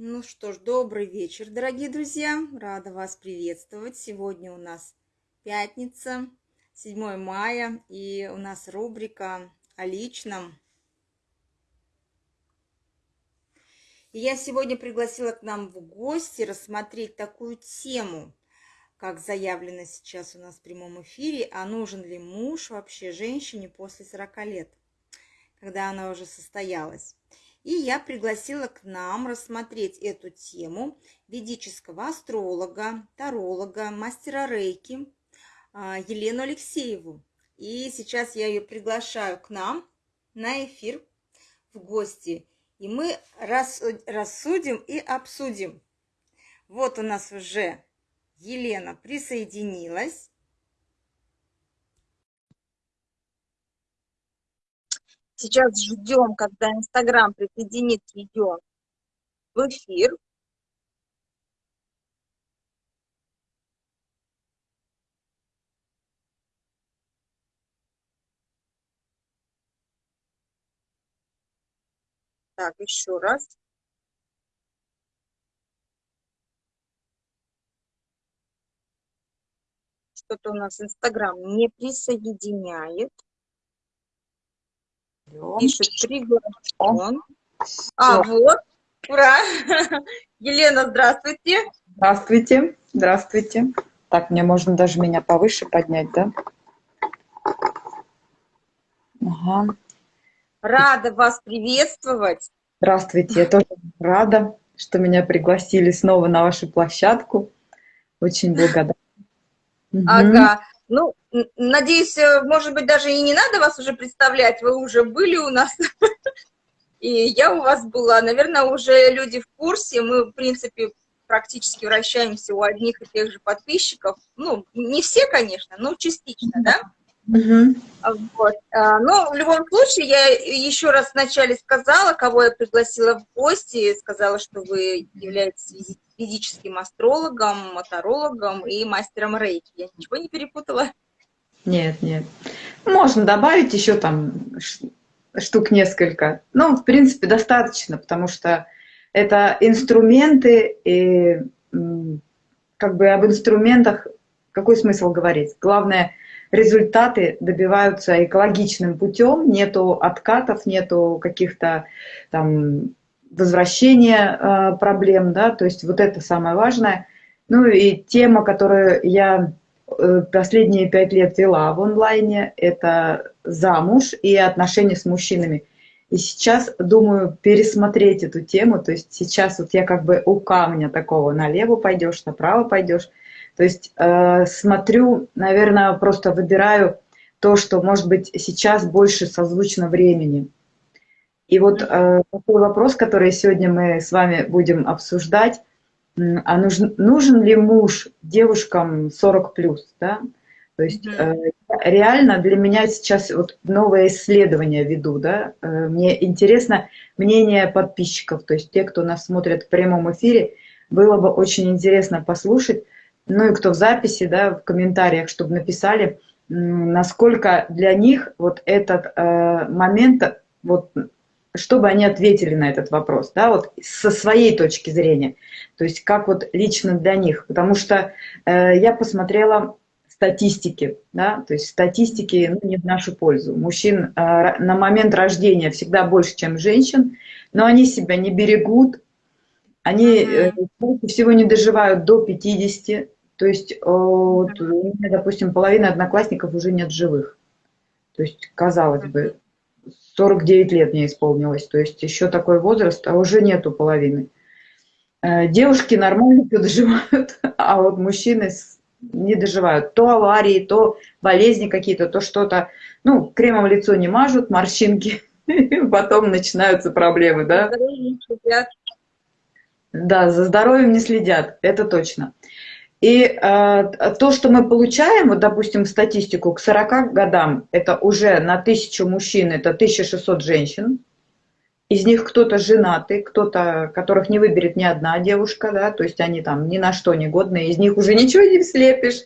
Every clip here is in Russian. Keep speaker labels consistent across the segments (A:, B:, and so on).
A: Ну что ж, добрый вечер, дорогие друзья. Рада вас приветствовать. Сегодня у нас пятница, 7 мая, и у нас рубрика о личном. И я сегодня пригласила к нам в гости рассмотреть такую тему, как заявлено сейчас у нас в прямом эфире, а нужен ли муж вообще женщине после 40 лет, когда она уже состоялась. И я пригласила к нам рассмотреть эту тему ведического астролога, таролога, мастера рейки а, Елену Алексееву. И сейчас я ее приглашаю к нам на эфир в гости. И мы рассудим и обсудим. Вот у нас уже Елена присоединилась. Сейчас ждем, когда Инстаграм присоединит видео в эфир. Так, еще раз. Что-то у нас Инстаграм не присоединяет. Пишет приглашен. А, вот. Ура! Елена, здравствуйте.
B: Здравствуйте. Здравствуйте. Так, мне можно даже меня повыше поднять, да?
A: Ага. Рада вас приветствовать.
B: Здравствуйте, я тоже рада, что меня пригласили снова на вашу площадку. Очень благодарна.
A: Ага. Ну, надеюсь, э, может быть, даже и не надо вас уже представлять, вы уже были у нас, и я у вас была. Наверное, уже люди в курсе, мы, в принципе, практически вращаемся у одних и тех же подписчиков. Ну, не все, конечно, но частично, да? Угу. Вот. А, но в любом случае, я еще раз вначале сказала, кого я пригласила в гости, сказала, что вы являетесь физическим астрологом, моторологом и мастером рейки. Я ничего не перепутала?
B: Нет, нет. Можно добавить еще там штук несколько. Ну, в принципе, достаточно, потому что это инструменты, и как бы об инструментах какой смысл говорить? Главное, результаты добиваются экологичным путем, нету откатов, нету каких-то там возвращения э, проблем, да, то есть вот это самое важное. Ну и тема, которую я последние пять лет вела в онлайне, это замуж и отношения с мужчинами. И сейчас думаю пересмотреть эту тему, то есть сейчас вот я как бы у камня такого, налево пойдешь, направо пойдешь. То есть э, смотрю, наверное, просто выбираю то, что, может быть, сейчас больше созвучно времени. И вот э, такой вопрос, который сегодня мы с вами будем обсуждать, а нужен, нужен ли муж девушкам 40 плюс, да? То есть э, реально для меня сейчас вот новое исследование веду, да? Э, мне интересно мнение подписчиков, то есть те, кто нас смотрит в прямом эфире, было бы очень интересно послушать, ну и кто в записи, да, в комментариях, чтобы написали, насколько для них вот этот э, момент вот чтобы они ответили на этот вопрос, да, вот со своей точки зрения, то есть как вот лично для них, потому что э, я посмотрела статистики, да, то есть статистики ну, не в нашу пользу. Мужчин э, на момент рождения всегда больше, чем женщин, но они себя не берегут, они э, всего не доживают до 50, то есть, э, вот, у меня, допустим, половина одноклассников уже нет живых. То есть, казалось бы, 49 лет мне исполнилось, то есть еще такой возраст, а уже нету половины. Э, девушки нормально доживают, а вот мужчины не доживают. То аварии, то болезни какие-то, то что-то. Ну, кремом лицо не мажут, морщинки, потом начинаются проблемы, да? Да, за здоровьем не следят, это точно. И э, то, что мы получаем, вот, допустим, статистику к 40 годам, это уже на 1000 мужчин, это 1600 женщин. из них кто-то женатый, кто-то, которых не выберет ни одна девушка, да, то есть они там ни на что не годные, из них уже ничего не слепишь.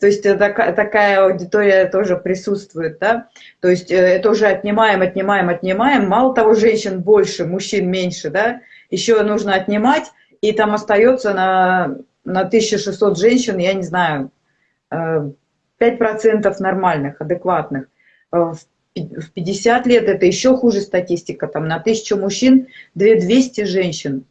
B: То есть такая, такая аудитория тоже присутствует, да. То есть э, это уже отнимаем, отнимаем, отнимаем. Мало того, женщин больше, мужчин меньше, да. Еще нужно отнимать, и там остается на, на 1600 женщин, я не знаю, 5% э, нормальных, адекватных. Э, в в 50 лет это еще хуже статистика, там на тысячу мужчин 2200 женщин.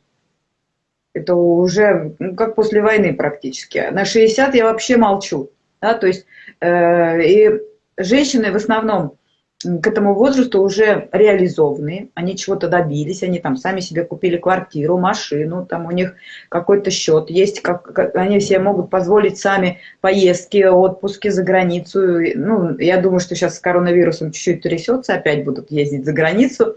B: Это уже ну, как после войны практически. На 60 я вообще молчу. Да, то есть э, и женщины в основном к этому возрасту уже реализованные, они чего-то добились, они там сами себе купили квартиру, машину, там у них какой-то счет есть, как, как, они все могут позволить сами поездки, отпуски за границу. Ну, я думаю, что сейчас с коронавирусом чуть-чуть трясется, опять будут ездить за границу.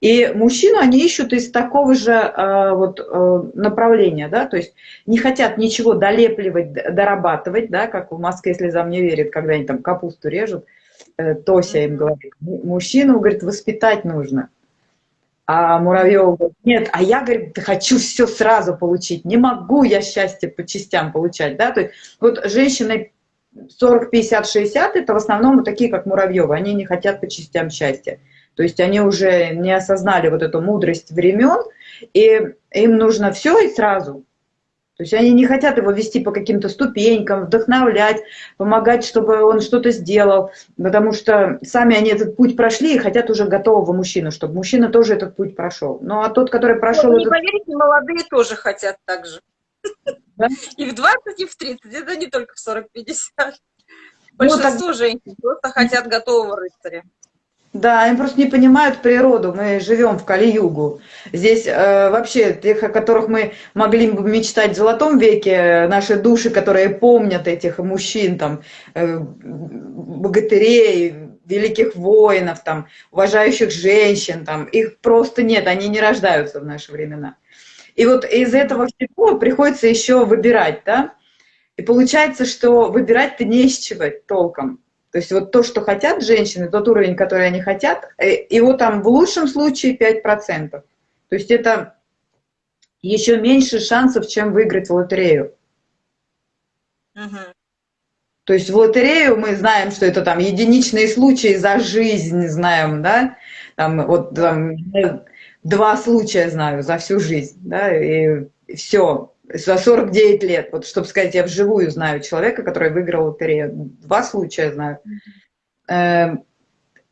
B: И мужчину они ищут из такого же э, вот, э, направления, да, то есть не хотят ничего долепливать, дорабатывать, да, как в Москве слезам не верит, когда они там капусту режут, Тося им говорит, мужчину, говорит, воспитать нужно. А Муравьева говорит, нет, а я, говорит, хочу все сразу получить, не могу я счастье по частям получать, да, то есть вот женщины 40, 50, 60, это в основном вот такие, как Муравьева, они не хотят по частям счастья, то есть они уже не осознали вот эту мудрость времен, и им нужно все и сразу, то есть они не хотят его вести по каким-то ступенькам, вдохновлять, помогать, чтобы он что-то сделал, потому что сами они этот путь прошли и хотят уже готового мужчину, чтобы мужчина тоже этот путь прошел. Ну а тот, который прошел...
A: Ну, не этот... поверите, молодые тоже хотят так же. Да? И в 20, и в 30, это не только в 40-50. Ну, Большинство ну, так... женщин просто хотят готового рыцаря.
B: Да, они просто не понимают природу. Мы живем в Кали-Югу. Здесь э, вообще тех, о которых мы могли бы мечтать в золотом веке, наши души, которые помнят этих мужчин, там, э, богатырей, великих воинов, там, уважающих женщин, там, их просто нет, они не рождаются в наши времена. И вот из этого всего приходится еще выбирать, да? И получается, что выбирать-то не из чего толком. То есть вот то, что хотят женщины, тот уровень, который они хотят, э, его там в лучшем случае 5%. То есть это еще меньше шансов, чем выиграть в лотерею. Угу. То есть в лотерею мы знаем, что это там единичные случаи за жизнь, знаем, да, там вот там, два случая знаю за всю жизнь, да, и все за 49 лет, вот чтобы сказать, я вживую знаю человека, который выиграл лотерею, два случая знаю. Эм,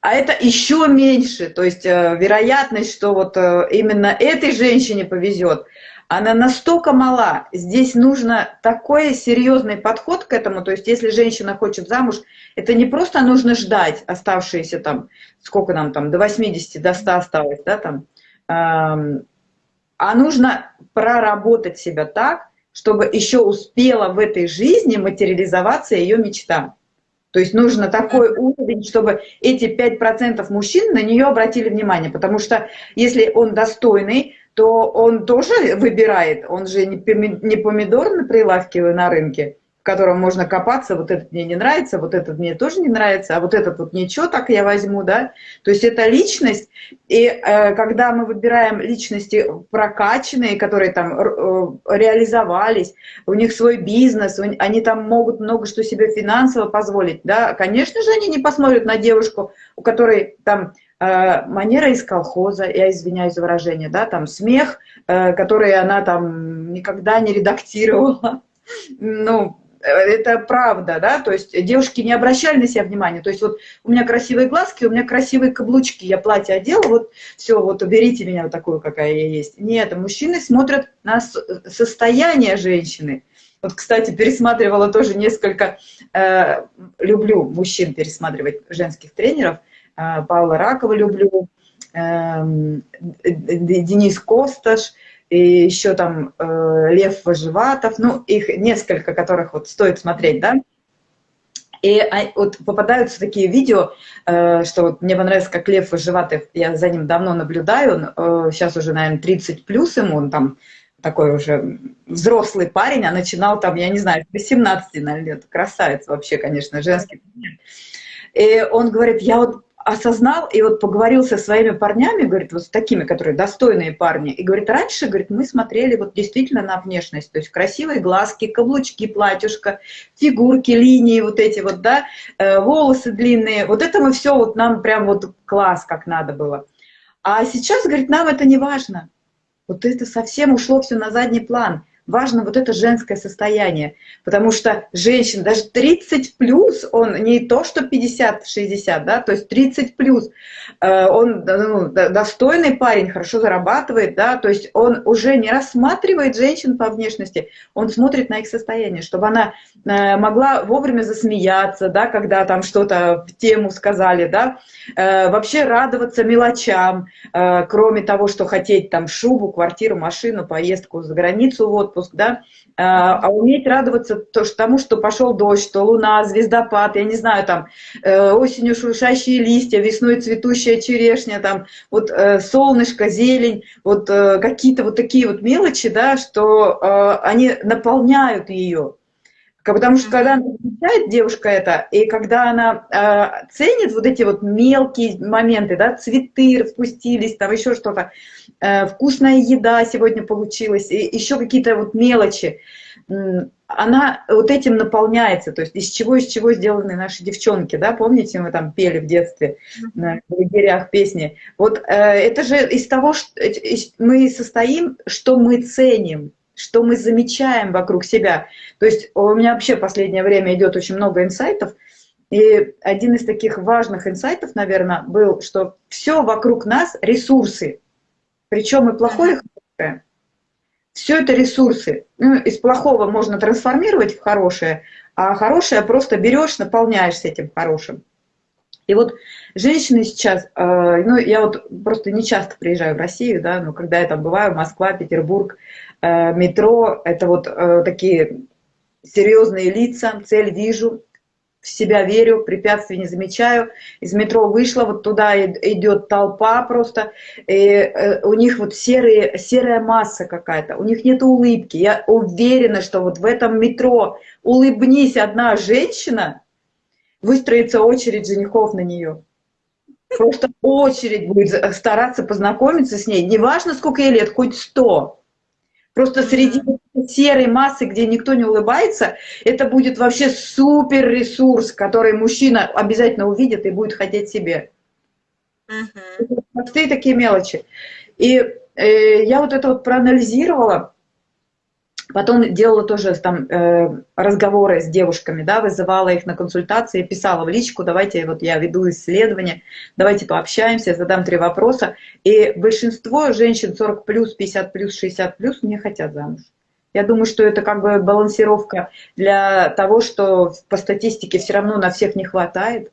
B: а это еще меньше, то есть э, вероятность, что вот э, именно этой женщине повезет, она настолько мала. Здесь нужно такой серьезный подход к этому. То есть если женщина хочет замуж, это не просто нужно ждать оставшиеся там, сколько нам там, до 80, до 100 осталось, да, там, эм, а нужно проработать себя так, чтобы еще успела в этой жизни материализоваться ее мечта. То есть нужно такой уровень, чтобы эти 5% мужчин на нее обратили внимание. Потому что если он достойный, то он тоже выбирает. Он же не помидор на прилавке на рынке, в котором можно копаться, вот этот мне не нравится, вот этот мне тоже не нравится, а вот этот вот ничего, так я возьму, да. То есть это личность, и э, когда мы выбираем личности прокачанные, которые там э, реализовались, у них свой бизнес, они там могут много что себе финансово позволить, да, конечно же, они не посмотрят на девушку, у которой там э, манера из колхоза, я извиняюсь за выражение, да, там смех, э, который она там никогда не редактировала, ну, это правда, да, то есть девушки не обращали на себя внимания, то есть вот у меня красивые глазки, у меня красивые каблучки, я платье одела, вот все, вот уберите меня вот такую, какая я есть. Нет, мужчины смотрят на состояние женщины. Вот, кстати, пересматривала тоже несколько, э, люблю мужчин пересматривать, женских тренеров, э, Павла Ракова люблю, э, Денис Косташ, и еще там э, Лев Вожеватов, ну, их несколько, которых вот стоит смотреть, да. И а, вот попадаются такие видео, э, что вот мне понравилось, как Лев Вожеватов, я за ним давно наблюдаю, он, э, сейчас уже, наверное, 30 плюс ему, он там такой уже взрослый парень, а начинал там, я не знаю, с 18 наверное, лет, красавец вообще, конечно, женский. И он говорит, я вот осознал и вот поговорил со своими парнями, говорит, вот с такими, которые достойные парни, и говорит, раньше, говорит, мы смотрели вот действительно на внешность, то есть красивые глазки, каблучки, платьюшко, фигурки, линии вот эти вот, да, э, волосы длинные, вот это мы все, вот нам прям вот класс, как надо было. А сейчас, говорит, нам это не важно. Вот это совсем ушло все на задний план важно вот это женское состояние, потому что женщина, даже 30 плюс, он не то, что 50-60, да, то есть 30 плюс, э, он ну, достойный парень, хорошо зарабатывает, да, то есть он уже не рассматривает женщин по внешности, он смотрит на их состояние, чтобы она э, могла вовремя засмеяться, да, когда там что-то в тему сказали, да, э, вообще радоваться мелочам, кроме того, что хотеть там шубу, квартиру, машину, поездку за границу, вот отпуск, да, а, а уметь радоваться то, тому, что пошел дождь, что луна, звездопад, я не знаю, там, э, осенью шуршащие листья, весной цветущая черешня, там, вот э, солнышко, зелень, вот э, какие-то вот такие вот мелочи, да, что они наполняют ее. Потому что когда она замечает девушка это, и когда она э, ценит вот эти вот мелкие моменты, да, цветы распустились, там еще что-то, э, вкусная еда сегодня получилась, и еще какие-то вот мелочи, э, она вот этим наполняется, то есть из чего, из чего сделаны наши девчонки, да, помните, мы там пели в детстве на лагерях песни. Вот э, это же из того, что мы состоим, что мы ценим, что мы замечаем вокруг себя. То есть у меня вообще в последнее время идет очень много инсайтов, и один из таких важных инсайтов, наверное, был, что все вокруг нас ресурсы, причем и плохое, и хорошее. Все это ресурсы. Ну, из плохого можно трансформировать в хорошее, а хорошее просто берешь, наполняешься этим хорошим. И вот женщины сейчас, э, ну, я вот просто не часто приезжаю в Россию, да, но когда я там бываю, Москва, Петербург, метро – это вот э, такие серьезные лица, цель вижу, в себя верю, препятствий не замечаю. Из метро вышла, вот туда идет толпа просто, и э, у них вот серые, серая масса какая-то, у них нет улыбки. Я уверена, что вот в этом метро улыбнись одна женщина, выстроится очередь женихов на нее. Просто очередь будет стараться познакомиться с ней. Неважно, сколько ей лет, хоть сто. Просто среди серой массы, где никто не улыбается, это будет вообще супер ресурс, который мужчина обязательно увидит и будет хотеть себе. Простые такие мелочи. И э, я вот это вот проанализировала, Потом делала тоже там э, разговоры с девушками, да, вызывала их на консультации, писала в личку, давайте, вот я веду исследование, давайте пообщаемся, задам три вопроса. И большинство женщин 40 плюс, 50 плюс, 60 плюс не хотят замуж. Я думаю, что это как бы балансировка для того, что по статистике все равно на всех не хватает.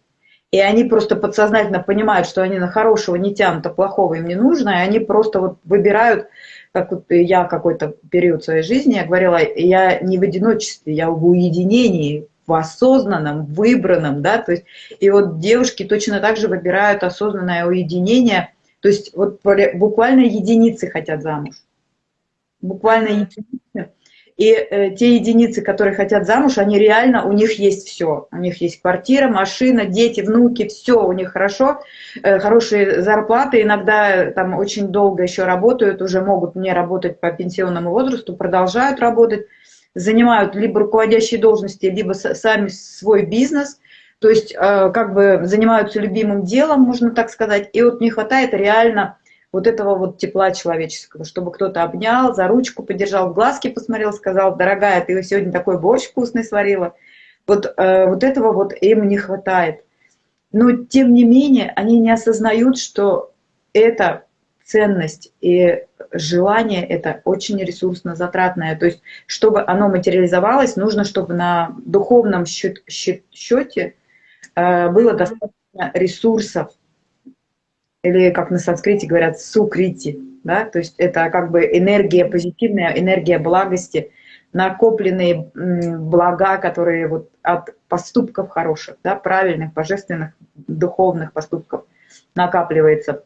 B: И они просто подсознательно понимают, что они на хорошего не тянут, а плохого им не нужно, и они просто вот выбирают как вот я какой-то период своей жизни, я говорила, я не в одиночестве, я в уединении, в осознанном, выбранном, да, то есть, и вот девушки точно так же выбирают осознанное уединение, то есть вот буквально единицы хотят замуж, буквально единицы, и э, те единицы, которые хотят замуж, они реально, у них есть все. У них есть квартира, машина, дети, внуки, все у них хорошо, э, хорошие зарплаты, иногда там очень долго еще работают, уже могут не работать по пенсионному возрасту, продолжают работать, занимают либо руководящие должности, либо сами свой бизнес, то есть э, как бы занимаются любимым делом, можно так сказать, и вот не хватает реально вот этого вот тепла человеческого, чтобы кто-то обнял, за ручку подержал, в глазки посмотрел, сказал, дорогая, ты сегодня такой борщ вкусный сварила. Вот, э, вот этого вот им не хватает. Но тем не менее они не осознают, что это ценность и желание это очень ресурсно затратное. То есть, чтобы оно материализовалось, нужно, чтобы на духовном счет, счет, счете э, было достаточно ресурсов, или как на санскрите говорят, сукрити, да, то есть это как бы энергия позитивная, энергия благости, накопленные блага, которые вот от поступков хороших, да, правильных, божественных, духовных поступков накапливается.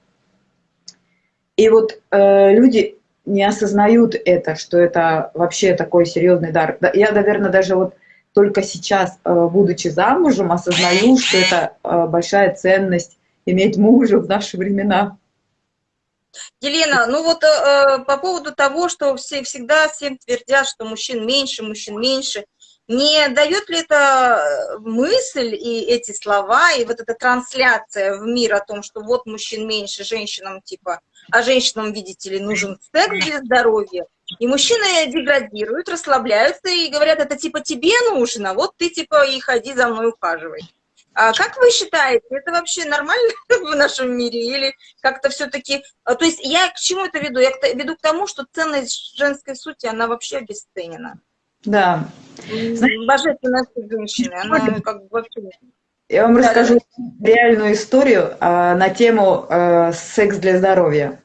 B: И вот э, люди не осознают это, что это вообще такой серьезный дар. Я, наверное, даже вот только сейчас, э, будучи замужем, осознаю, что это э, большая ценность иметь мужа в наши времена.
A: Елена, ну вот э, по поводу того, что все всегда всем твердят, что мужчин меньше, мужчин меньше, не дает ли это мысль и эти слова, и вот эта трансляция в мир о том, что вот мужчин меньше, женщинам типа, а женщинам, видите ли, нужен секс для здоровья, и мужчины деградируют, расслабляются и говорят, это типа тебе нужно, вот ты типа и ходи за мной ухаживай. А как вы считаете, это вообще нормально в нашем мире или как-то все-таки... А, то есть я к чему это веду? Я веду к тому, что ценность женской сути, она вообще обесценена.
B: Да.
A: Божественная женщины, она как бы вообще...
B: Я вам да, расскажу да. реальную историю а, на тему а, секс для здоровья.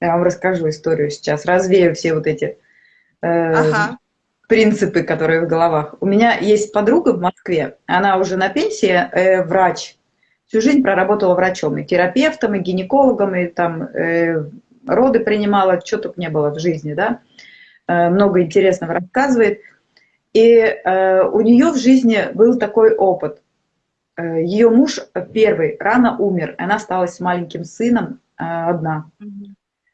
B: Я вам расскажу историю сейчас, развею все вот эти э, ага. Принципы, которые в головах. У меня есть подруга в Москве, она уже на пенсии, э, врач. Всю жизнь проработала врачом, и терапевтом, и гинекологом, и там э, роды принимала, что только не было в жизни, да. Э, много интересного рассказывает. И э, у нее в жизни был такой опыт. Э, ее муж первый рано умер, она осталась с маленьким сыном э, одна.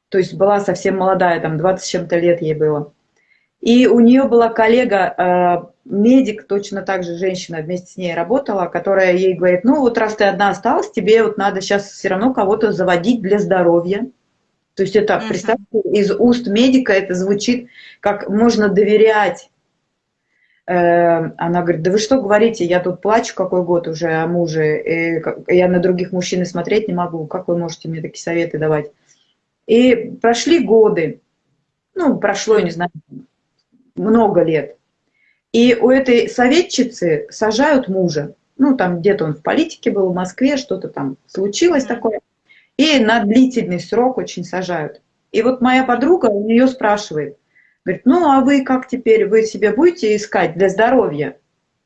B: То есть была совсем молодая, там 20 с чем-то лет ей было. И у нее была коллега, э, медик, точно так же женщина вместе с ней работала, которая ей говорит, ну вот раз ты одна осталась, тебе вот надо сейчас все равно кого-то заводить для здоровья. То есть это, uh-huh. представьте, из уст медика это звучит, как можно доверять. Э, она говорит, да вы что говорите, я тут плачу какой год уже о муже, и я на других мужчин смотреть не могу, как вы можете мне такие советы давать? И прошли годы, ну, прошло, не знаю, много лет. И у этой советчицы сажают мужа. Ну, там где-то он в политике был, в Москве, что-то там случилось такое. И на длительный срок очень сажают. И вот моя подруга у нее спрашивает, говорит, ну, а вы как теперь, вы себе будете искать для здоровья?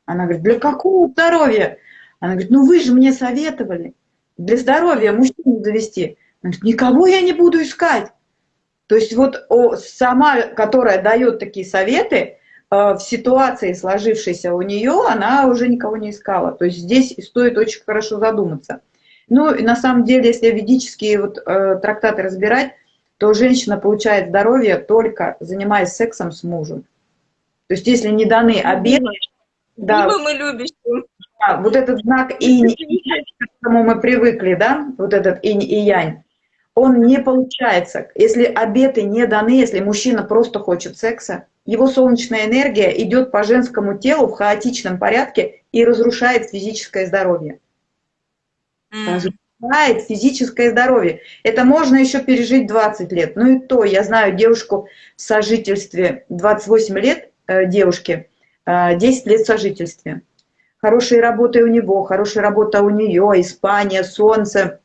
B: Она говорит, для какого здоровья? Она говорит, ну, вы же мне советовали для здоровья мужчину завести. Никого я не буду искать. То есть вот сама, которая дает такие советы, э, в ситуации, сложившейся у нее, она уже никого не искала. То есть здесь стоит очень хорошо задуматься. Ну и на самом деле, если ведические вот, э, трактаты разбирать, то женщина получает здоровье только занимаясь сексом с мужем. То есть если не даны обеды...
A: Да, мы любящим.
B: Да, вот этот знак инь, к которому мы привыкли, да, вот этот инь и янь, он не получается. Если обеты не даны, если мужчина просто хочет секса, его солнечная энергия идет по женскому телу в хаотичном порядке и разрушает физическое здоровье. Разрушает физическое здоровье. Это можно еще пережить 20 лет. Ну и то, я знаю девушку в сожительстве, 28 лет э, девушке, э, 10 лет в сожительстве. Хорошие работы у него, хорошая работа у нее, Испания, солнце,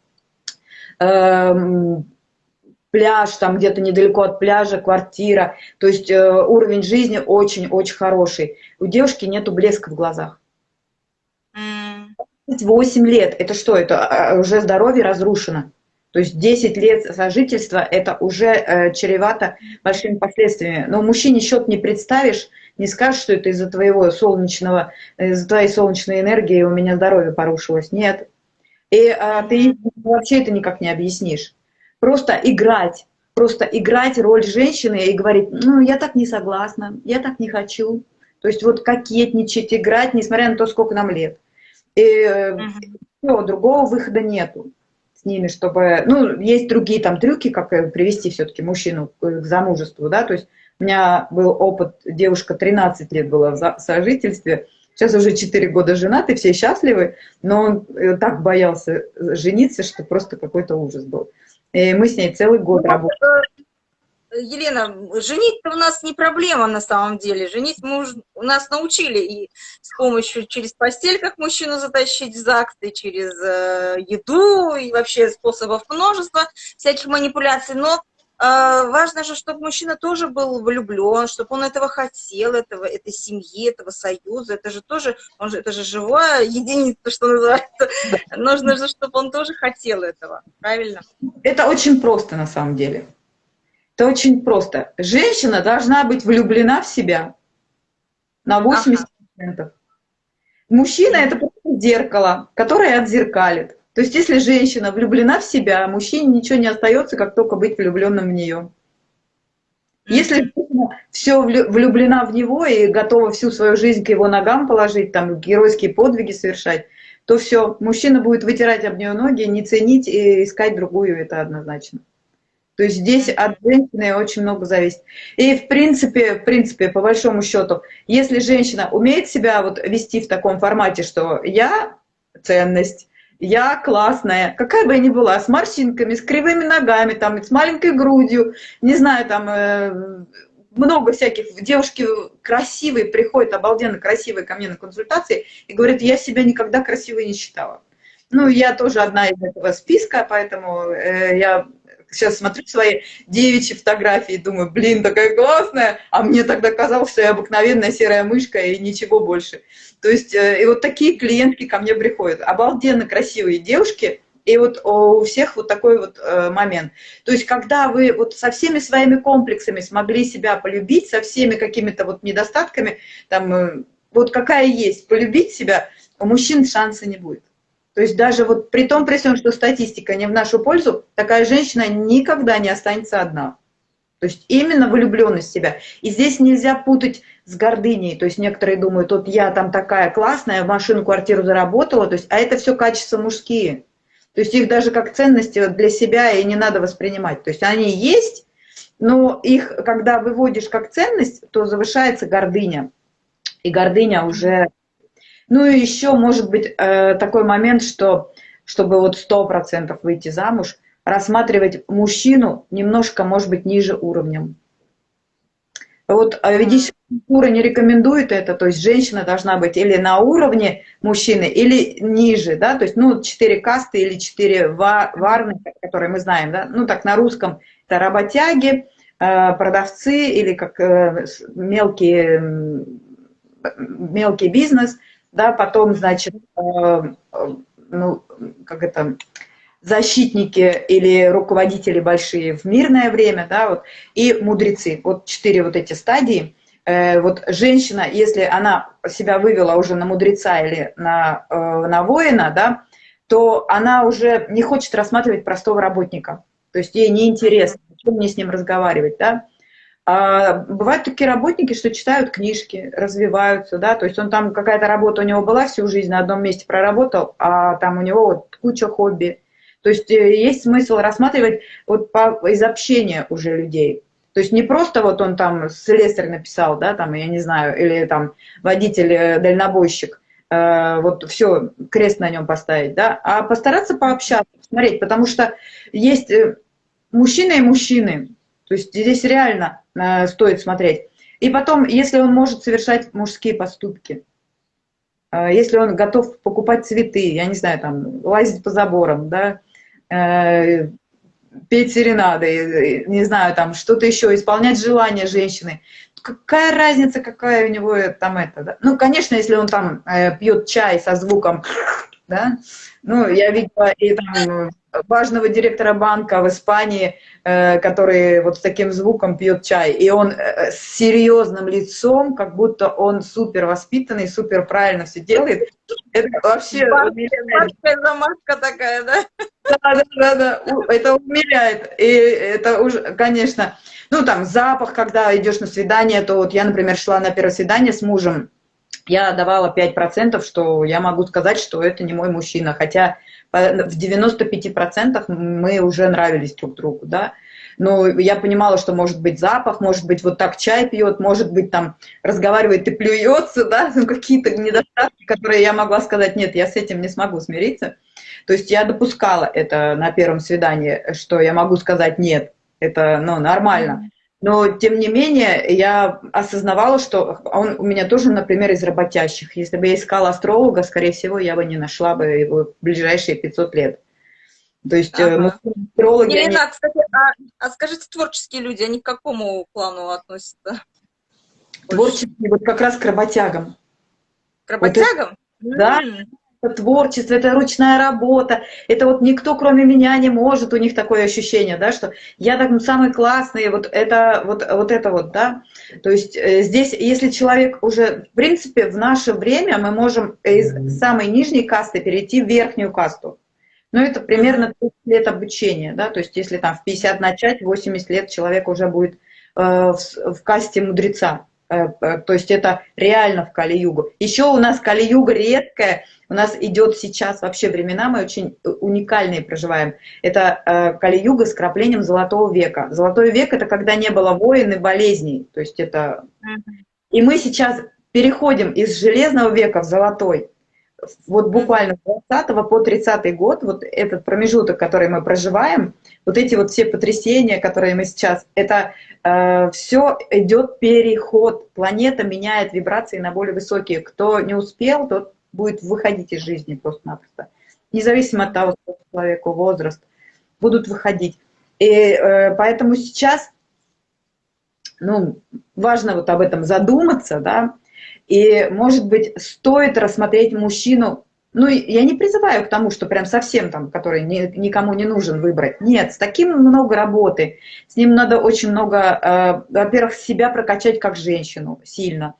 B: пляж, там где-то недалеко от пляжа, квартира. То есть э, уровень жизни очень-очень хороший. У девушки нету блеска в глазах. 8 лет, это что? Это а, уже здоровье разрушено. То есть 10 лет сожительства – это уже э, чревато большими последствиями. Но мужчине счет не представишь, не скажешь, что это из-за твоего солнечного, из-за твоей солнечной энергии у меня здоровье порушилось. Нет, и а, ты вообще это никак не объяснишь. Просто играть, просто играть роль женщины и говорить, ну, я так не согласна, я так не хочу. То есть вот кокетничать, играть, несмотря на то, сколько нам лет. И uh все, другого выхода нету с ними, чтобы... Ну, есть другие там трюки, как э, привести все-таки мужчину к замужеству, да, то есть у меня был опыт, девушка 13 лет была в сожительстве, Сейчас уже 4 года женаты, все счастливы, но он э, так боялся жениться, что просто какой-то ужас был. И мы с ней целый год ну, работали.
A: Э, Елена, женить-то у нас не проблема на самом деле. Женить мы уже, у нас научили и с помощью через постель, как мужчину затащить в ЗАГС, и через э, еду, и вообще способов множества всяких манипуляций. Но важно же, чтобы мужчина тоже был влюблен, чтобы он этого хотел, этого, этой семьи, этого союза. Это же тоже, он же, это же живая единица, что называется. Нужно же, чтобы он тоже хотел этого, правильно?
B: Это очень просто на самом деле. Это очень просто. Женщина должна быть влюблена в себя на 80%. Ага. Мужчина – это просто зеркало, которое отзеркалит. То есть, если женщина влюблена в себя, мужчине ничего не остается, как только быть влюбленным в нее. Если женщина все влюблена в него и готова всю свою жизнь к его ногам положить, там геройские подвиги совершать, то все, мужчина будет вытирать об нее ноги, не ценить и искать другую, это однозначно. То есть здесь от женщины очень много зависит. И в принципе, в принципе, по большому счету, если женщина умеет себя вот вести в таком формате, что я ценность, я классная, какая бы я ни была, с морщинками, с кривыми ногами, там, с маленькой грудью, не знаю, там, э, много всяких, девушки красивые приходят, обалденно красивые ко мне на консультации и говорят, я себя никогда красивой не считала. Ну, я тоже одна из этого списка, поэтому э, я сейчас смотрю свои девичьи фотографии и думаю, блин, такая классная, а мне тогда казалось, что я обыкновенная серая мышка и ничего больше. То есть, э, и вот такие клиентки ко мне приходят, обалденно красивые девушки, и вот у всех вот такой вот э, момент. То есть, когда вы вот со всеми своими комплексами смогли себя полюбить, со всеми какими-то вот недостатками, там, э, вот какая есть, полюбить себя, у мужчин шанса не будет. То есть даже вот при том, при всем, что статистика не в нашу пользу, такая женщина никогда не останется одна. То есть именно влюбленность в себя. И здесь нельзя путать с гордыней. То есть некоторые думают, вот я там такая классная, машину, квартиру заработала. То есть, а это все качества мужские. То есть их даже как ценности для себя и не надо воспринимать. То есть они есть, но их, когда выводишь как ценность, то завышается гордыня. И гордыня уже ну и еще может быть э, такой момент, что чтобы вот сто процентов выйти замуж, рассматривать мужчину немножко, может быть, ниже уровнем. Вот а ведическая культура не рекомендует это, то есть женщина должна быть или на уровне мужчины, или ниже, да, то есть, ну, четыре касты или четыре варны, которые мы знаем, да, ну, так на русском это работяги, э, продавцы или как э, мелкий, мелкий бизнес, да, потом, значит, э, э, ну, как это, защитники или руководители большие в мирное время, да, вот, и мудрецы. Вот четыре вот эти стадии. Э, вот женщина, если она себя вывела уже на мудреца или на, на воина, да, то она уже не хочет рассматривать простого работника. То есть ей неинтересно, чем мне с ним разговаривать, да. А бывают такие работники, что читают книжки, развиваются, да, то есть он там, какая-то работа у него была всю жизнь, на одном месте проработал, а там у него вот куча хобби. То есть э, есть смысл рассматривать вот по, из общения уже людей. То есть не просто вот он там слесарь написал, да, там, я не знаю, или там водитель-дальнобойщик, э, э, вот все, крест на нем поставить, да, а постараться пообщаться, смотреть, потому что есть э, мужчины и мужчины, то есть здесь реально э, стоит смотреть. И потом, если он может совершать мужские поступки, э, если он готов покупать цветы, я не знаю, там, лазить по заборам, да, э, петь серенады, не знаю, там, что-то еще, исполнять желания женщины, какая разница, какая у него там это, да? Ну, конечно, если он там пьет чай со звуком, да, ну, я видела и там важного директора банка в Испании, э, который вот с таким звуком пьет чай, и он э, с серьезным лицом, как будто он супер воспитанный, супер правильно все делает. Это вообще замашка такая, да? Да, да, да, да, это умиляет. И это уже, конечно, ну там запах, когда идешь на свидание, то вот я, например, шла на первое свидание с мужем, я давала 5%, что я могу сказать, что это не мой мужчина, хотя в 95% мы уже нравились друг другу, да. Но я понимала, что может быть запах, может быть вот так чай пьет, может быть там разговаривает и плюется, да, ну, какие-то недостатки, которые я могла сказать, нет, я с этим не смогу смириться. То есть я допускала это на первом свидании, что я могу сказать нет, это ну, нормально. Но, тем не менее, я осознавала, что он у меня тоже, например, из работящих. Если бы я искала астролога, скорее всего, я бы не нашла бы его в ближайшие 500 лет. То есть э, ага.
A: астрологи... Елена, они... кстати, а, а скажите, творческие люди, они к какому клану относятся?
B: Творческие, вот как раз к работягам.
A: К работягам?
B: Вот да, это творчество, это ручная работа, это вот никто, кроме меня, не может, у них такое ощущение, да, что я так самый классный, вот это вот, вот это вот, да. То есть э, здесь, если человек уже, в принципе, в наше время мы можем из самой нижней касты перейти в верхнюю касту. Ну, это примерно 30 лет обучения, да, то есть если там в 50 начать, 80 лет человек уже будет э, в, в касте мудреца. Э, э, то есть это реально в Кали-Югу. Еще у нас Кали-Юга редкая, у нас идет сейчас вообще времена, мы очень уникальные проживаем. Это э, Кали-Юга с краплением Золотого века. Золотой век – это когда не было войн и болезней. То есть это... И мы сейчас переходим из Железного века в Золотой вот буквально с 20 по 30 год, вот этот промежуток, который мы проживаем, вот эти вот все потрясения, которые мы сейчас, это э, все идет переход, планета меняет вибрации на более высокие. Кто не успел, тот будет выходить из жизни просто-напросто. Независимо от того, сколько человеку возраст, будут выходить. И э, поэтому сейчас, ну, важно вот об этом задуматься, да, и, может быть, стоит рассмотреть мужчину, ну, я не призываю к тому, что прям совсем там, который ни, никому не нужен выбрать. Нет, с таким много работы. С ним надо очень много, э, во-первых, себя прокачать как женщину сильно.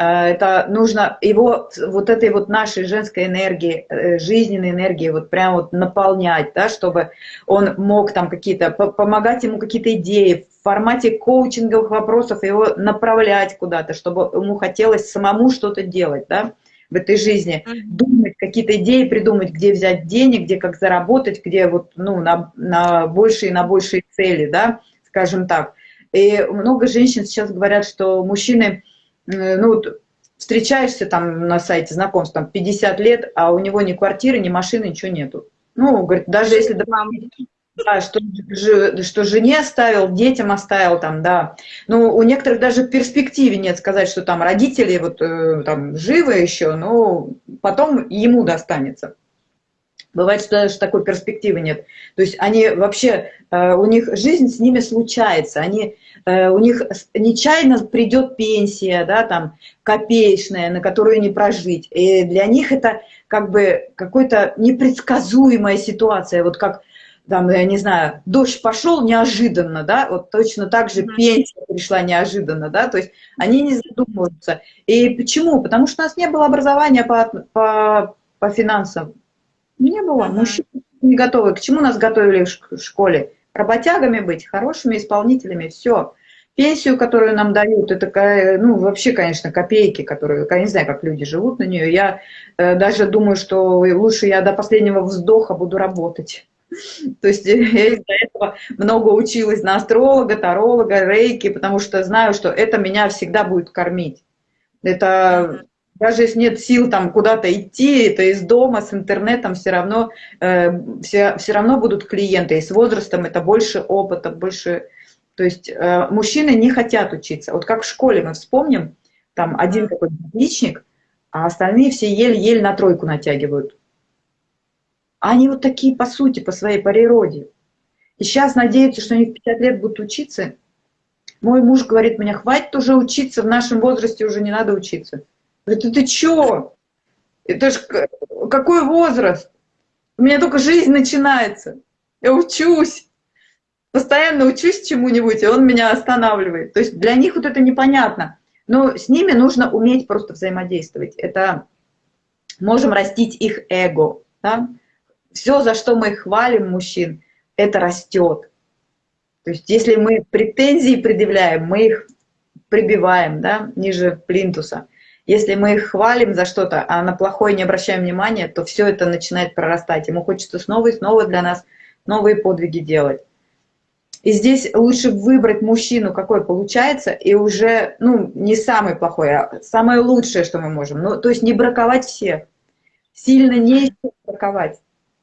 B: Э, это нужно его вот этой вот нашей женской энергии, э, жизненной энергии вот прям вот наполнять, да, чтобы он мог там какие-то, помогать ему какие-то идеи, в формате коучинговых вопросов его направлять куда-то, чтобы ему хотелось самому что-то делать, да, в этой жизни, думать, какие-то идеи придумать, где взять денег, где как заработать, где вот, ну, на, на большие, на большие цели, да, скажем так. И много женщин сейчас говорят, что мужчины, ну, вот, встречаешься там на сайте знакомств, там 50 лет, а у него ни квартиры, ни машины, ничего нету. Ну, говорит, даже если да, что, что жене оставил, детям оставил там, да. Но у некоторых даже в перспективе нет сказать, что там родители вот э, там живы еще, но потом ему достанется. Бывает, что даже такой перспективы нет. То есть они вообще, э, у них жизнь с ними случается, они, э, у них нечаянно придет пенсия, да, там, копеечная, на которую не прожить. И для них это как бы какая-то непредсказуемая ситуация, вот как там, я не знаю, дождь пошел неожиданно, да, вот точно так же пенсия пришла неожиданно, да, то есть они не задумываются. И почему? Потому что у нас не было образования по, по, по финансам. Не было. Мужчины не готовы. К чему нас готовили в школе? Работягами быть, хорошими исполнителями, все. Пенсию, которую нам дают, это, ну, вообще, конечно, копейки, которые, я не знаю, как люди живут на нее. Я э, даже думаю, что лучше я до последнего вздоха буду работать. То есть я из-за этого много училась на астролога, таролога, рейки, потому что знаю, что это меня всегда будет кормить. Это даже если нет сил там куда-то идти, это из дома, с интернетом все равно, э, все, все равно будут клиенты. И с возрастом это больше опыта, больше... То есть э, мужчины не хотят учиться. Вот как в школе мы вспомним, там один какой-то отличник, а остальные все еле-еле на тройку натягивают. Они вот такие по сути, по своей природе. И сейчас надеются, что они в 50 лет будут учиться. Мой муж говорит мне, хватит уже учиться, в нашем возрасте уже не надо учиться. Говорит, ты чё? Это ж какой возраст? У меня только жизнь начинается. Я учусь. Постоянно учусь чему-нибудь, и он меня останавливает. То есть для них вот это непонятно. Но с ними нужно уметь просто взаимодействовать. Это можем растить их эго. Да? Все, за что мы хвалим мужчин, это растет. То есть если мы претензии предъявляем, мы их прибиваем да, ниже плинтуса. Если мы их хвалим за что-то, а на плохое не обращаем внимания, то все это начинает прорастать. Ему хочется снова и снова для нас новые подвиги делать. И здесь лучше выбрать мужчину, какой получается, и уже, ну, не самый плохой, а самое лучшее, что мы можем. Ну, то есть не браковать всех. Сильно не браковать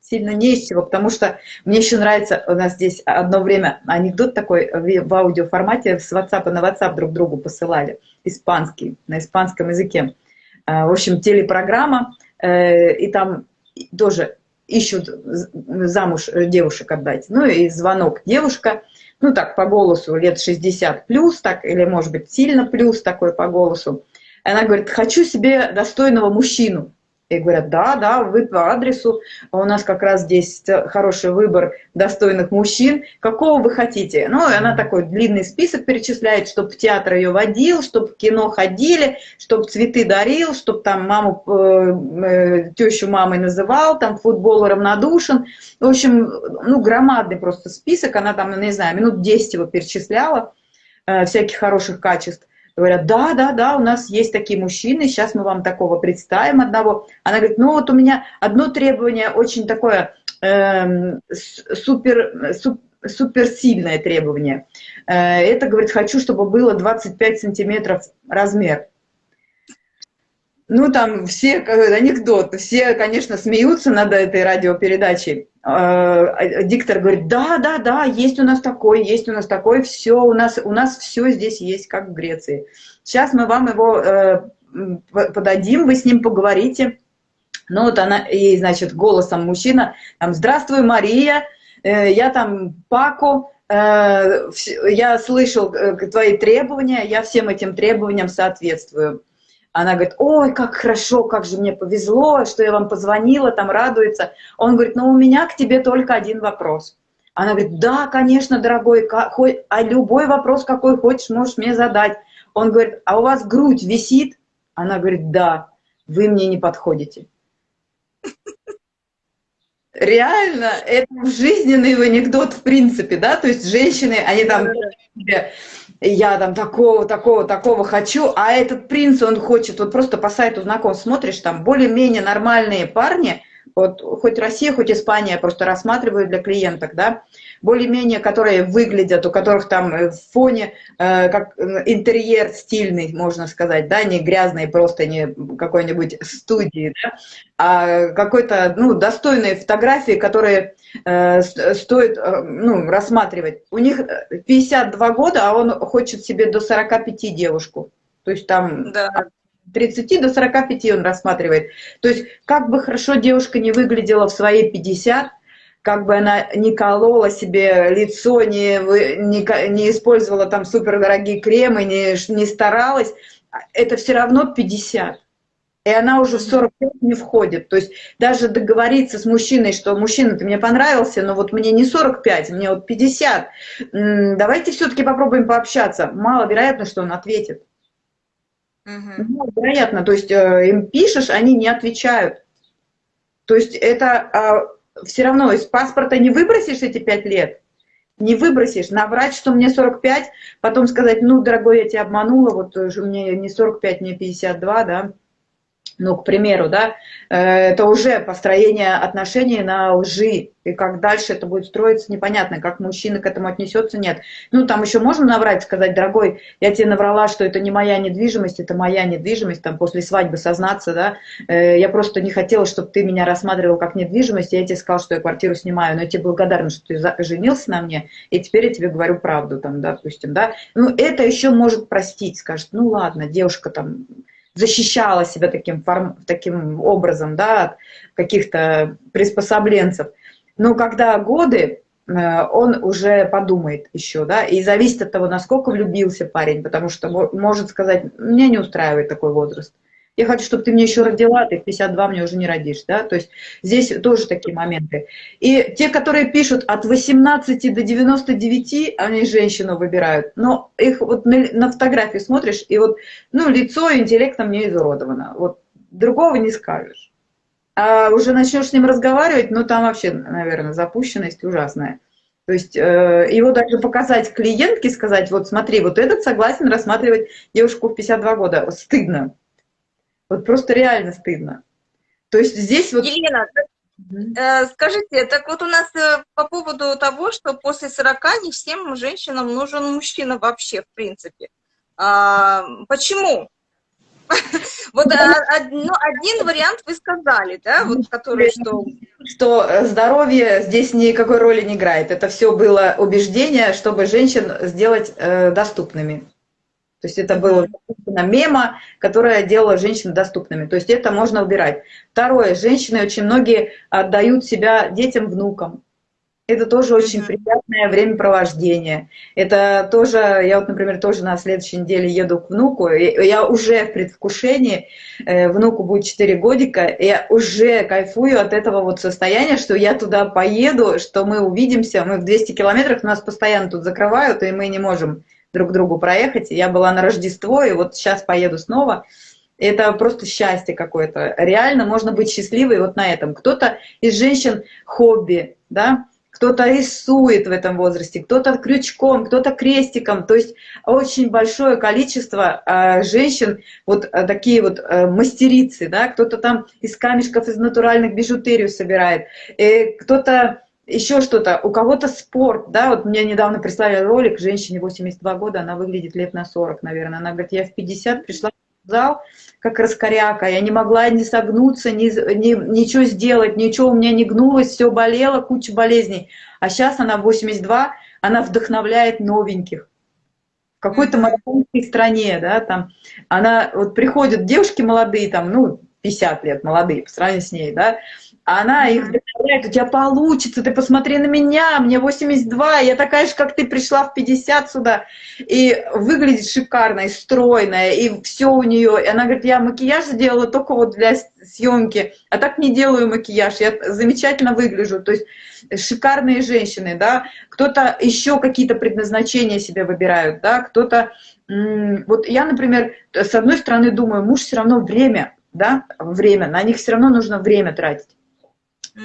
B: сильно не из чего, потому что мне еще нравится, у нас здесь одно время анекдот такой в аудиоформате с WhatsApp на WhatsApp друг другу посылали, испанский, на испанском языке. А, в общем, телепрограмма, э, и там тоже ищут замуж девушек отдать. Ну и звонок девушка, ну так по голосу лет 60 плюс, так, или может быть сильно плюс такой по голосу. Она говорит, хочу себе достойного мужчину. И говорят, да, да, вы по адресу, у нас как раз здесь хороший выбор достойных мужчин, какого вы хотите? Ну, и она такой длинный список перечисляет, чтобы в театр ее водил, чтобы в кино ходили, чтобы цветы дарил, чтобы там маму, э, э, тещу мамой называл, там футбол равнодушен. В общем, ну, громадный просто список, она там, не знаю, минут 10 его перечисляла, э, всяких хороших качеств. Говорят, да, да, да, у нас есть такие мужчины, сейчас мы вам такого представим одного. Она говорит, ну вот у меня одно требование очень такое э, супер, суп, суперсильное требование. Э, это, говорит, хочу, чтобы было 25 сантиметров размер. Ну, там все, анекдот, все, конечно, смеются над этой радиопередачей. Э, диктор говорит, да, да, да, есть у нас такой, есть у нас такой, все, у нас, у нас все здесь есть, как в Греции. Сейчас мы вам его э, подадим, вы с ним поговорите. Ну вот она, и, значит, голосом мужчина, там, здравствуй, Мария, э, я там Пако, э, я слышал э, твои требования, я всем этим требованиям соответствую. Она говорит, ой, как хорошо, как же мне повезло, что я вам позвонила, там радуется. Он говорит, ну у меня к тебе только один вопрос. Она говорит, да, конечно, дорогой, а любой вопрос, какой хочешь, можешь мне задать. Он говорит, а у вас грудь висит? Она говорит, да, вы мне не подходите. Реально, это жизненный анекдот в принципе, да, то есть женщины, они там я там такого, такого, такого хочу, а этот принц, он хочет, вот просто по сайту знакомств смотришь, там более-менее нормальные парни, вот хоть Россия, хоть Испания просто рассматривают для клиенток, да, более-менее, которые выглядят, у которых там э, в фоне э, как э, интерьер стильный, можно сказать, да, не грязный, просто не какой-нибудь студии, да, а какой-то, ну, достойные фотографии, которые э, стоит, э, ну, рассматривать. У них 52 года, а он хочет себе до 45 девушку. То есть там да. от 30 до 45 он рассматривает. То есть как бы хорошо девушка не выглядела в свои 50, как бы она не колола себе лицо, не, не, не использовала там супердорогие кремы, не, не старалась, это все равно 50. И она уже в 45 не входит. То есть даже договориться с мужчиной, что мужчина, ты мне понравился, но вот мне не 45, мне вот 50. Давайте все-таки попробуем пообщаться. Маловероятно, что он ответит. Угу. Маловероятно. То есть э, им пишешь, они не отвечают. То есть это а, все равно из паспорта не выбросишь эти пять лет, не выбросишь, наврать, что мне 45, потом сказать, ну, дорогой, я тебя обманула, вот мне не 45, мне 52, да, ну, к примеру, да, э, это уже построение отношений на лжи, и как дальше это будет строиться, непонятно, как мужчина к этому отнесется, нет. Ну, там еще можно наврать, сказать, дорогой, я тебе наврала, что это не моя недвижимость, это моя недвижимость, там, после свадьбы сознаться, да, э, я просто не хотела, чтобы ты меня рассматривал как недвижимость, я тебе сказала, что я квартиру снимаю, но я тебе благодарна, что ты женился на мне, и теперь я тебе говорю правду, там, допустим, да, ну, это еще может простить, скажет, ну, ладно, девушка там защищала себя таким, форм, таким образом, да, от каких-то приспособленцев. Но когда годы, э, он уже подумает еще, да, и зависит от того, насколько влюбился парень, потому что может сказать, меня не устраивает такой возраст. Я хочу, чтобы ты мне еще родила, ты в 52 мне уже не родишь, да, то есть здесь тоже такие моменты. И те, которые пишут от 18 до 99, они женщину выбирают, но их вот на, на фотографии смотришь, и вот, ну, лицо интеллектом не изуродовано, вот другого не скажешь. А уже начнешь с ним разговаривать, ну, там вообще, наверное, запущенность ужасная. То есть э, его даже показать клиентке, сказать, вот смотри, вот этот согласен рассматривать девушку в 52 года, стыдно. Вот просто реально стыдно. То есть здесь вот...
A: Елена, э, скажите, так вот у нас э, по поводу того, что после 40 не всем женщинам нужен мужчина вообще, в принципе. А, почему? Вот а, ну, один вариант вы сказали, да, вот который что...
B: Что здоровье здесь никакой роли не играет. Это все было убеждение, чтобы женщин сделать э, доступными. То есть это было мема, которая делала женщин доступными. То есть это можно убирать. Второе. Женщины очень многие отдают себя детям, внукам. это тоже очень приятное времяпровождение. Это тоже, я вот, например, тоже на следующей неделе еду к внуку, и я уже в предвкушении, э, внуку будет 4 годика, я уже кайфую от этого вот состояния, что я туда поеду, что мы увидимся, мы в 200 километрах, нас постоянно тут закрывают, и мы не можем друг другу проехать. Я была на Рождество, и вот сейчас поеду снова. Это просто счастье какое-то. Реально можно быть счастливой вот на этом. Кто-то из женщин хобби, да, кто-то рисует в этом возрасте, кто-то крючком, кто-то крестиком. То есть очень большое количество э, женщин, вот э, такие вот э, мастерицы, да, кто-то там из камешков, из натуральных бижутерию собирает, э, кто-то еще что-то, у кого-то спорт, да, вот мне недавно прислали ролик, женщине 82 года, она выглядит лет на 40, наверное, она говорит, я в 50 пришла в зал, как раскоряка, я не могла ни согнуться, ни, ни, ничего сделать, ничего. У меня не гнулось, все болело, куча болезней. А сейчас она 82, она вдохновляет новеньких. В какой-то марафонской стране, да, там, она, вот приходят девушки молодые, там, ну, 50 лет молодые по сравнению с ней, да, а она их вдохновляет, у тебя получится, ты посмотри на меня, мне 82, я такая же, как ты, пришла в 50 сюда, и выглядит шикарно, и стройная, и все у нее. И она говорит, я макияж сделала только вот для съемки, а так не делаю макияж, я замечательно выгляжу. То есть шикарные женщины, да, кто-то еще какие-то предназначения себе выбирают, да, кто-то... Вот я, например, с одной стороны думаю, муж все равно время, да, время, на них все равно нужно время тратить.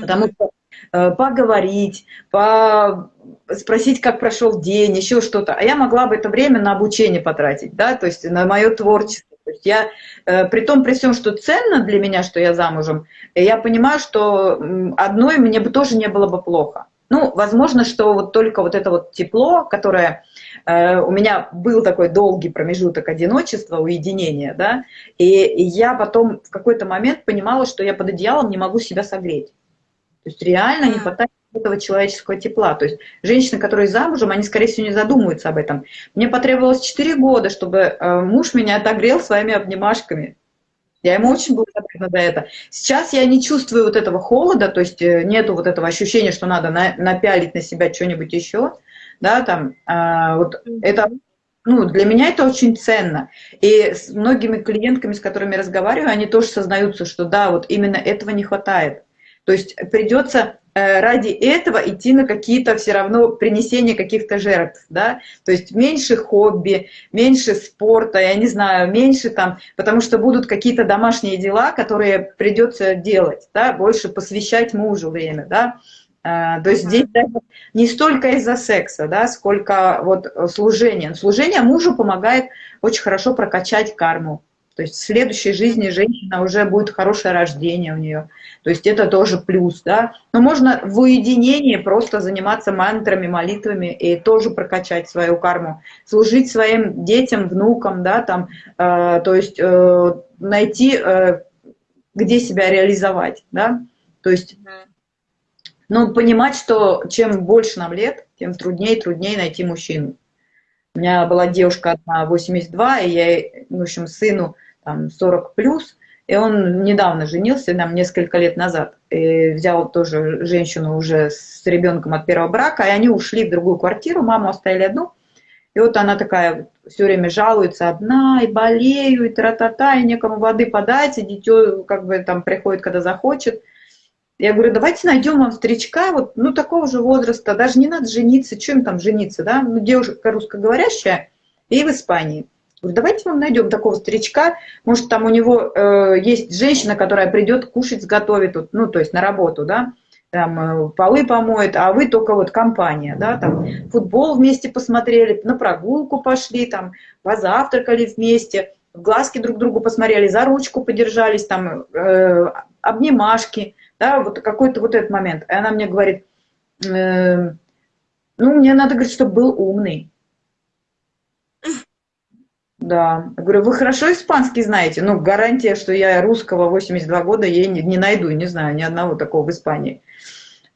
B: Потому что э, поговорить, по спросить, как прошел день, еще что-то. А я могла бы это время на обучение потратить, да, то есть на мое творчество. То есть я, э, при том, при всем, что ценно для меня, что я замужем, я понимаю, что одной мне бы тоже не было бы плохо. Ну, возможно, что вот только вот это вот тепло, которое э, у меня был такой долгий промежуток одиночества, уединения, да, и я потом в какой-то момент понимала, что я под одеялом не могу себя согреть. То есть реально не хватает этого человеческого тепла. То есть женщины, которые замужем, они, скорее всего, не задумываются об этом. Мне потребовалось 4 года, чтобы э, муж меня отогрел своими обнимашками. Я ему очень благодарна за это. Сейчас я не чувствую вот этого холода, то есть э, нету вот этого ощущения, что надо на, напялить на себя что-нибудь еще. Да, там, э, вот это ну, для меня это очень ценно. И с многими клиентками, с которыми разговариваю, они тоже сознаются, что да, вот именно этого не хватает. То есть придется э, ради этого идти на какие-то все равно принесение каких-то жертв, да, то есть меньше хобби, меньше спорта, я не знаю, меньше там, потому что будут какие-то домашние дела, которые придется делать, да, больше посвящать мужу время, да, э, то есть здесь даже не столько из-за секса, да, сколько вот служение. Служение мужу помогает очень хорошо прокачать карму, то есть в следующей жизни женщина уже будет хорошее рождение у нее. То есть это тоже плюс, да. Но можно в уединении просто заниматься мантрами, молитвами и тоже прокачать свою карму. Служить своим детям, внукам, да, там, э, то есть э, найти, э, где себя реализовать, да. То есть, ну, понимать, что чем больше нам лет, тем труднее и труднее найти мужчину. У меня была девушка одна 82, и я, в общем, сыну там 40 плюс, и он недавно женился, нам несколько лет назад, и взял тоже женщину уже с ребенком от первого брака, и они ушли в другую квартиру, маму оставили одну, и вот она такая все время жалуется одна, и болею, и тра-та-та, и некому воды подать, и дитё как бы там приходит, когда захочет. Я говорю, давайте найдем вам старичка, вот, ну, такого же возраста, даже не надо жениться, чем там жениться, да, ну, девушка русскоговорящая, и в Испании. Говорю, давайте вам найдем такого старичка, может, там у него э, есть женщина, которая придет кушать, сготовит, вот, ну, то есть на работу, да, там э, полы помоет, а вы только вот компания, да, там футбол вместе посмотрели, на прогулку пошли, там позавтракали вместе, в глазки друг другу посмотрели, за ручку подержались, там э, обнимашки, да, вот какой-то вот этот момент. И она мне говорит, э, ну, мне надо, говорить, чтобы был умный. Да. Я говорю, вы хорошо испанский знаете? Ну, гарантия, что я русского 82 года ей не, не найду, не знаю, ни одного такого в Испании.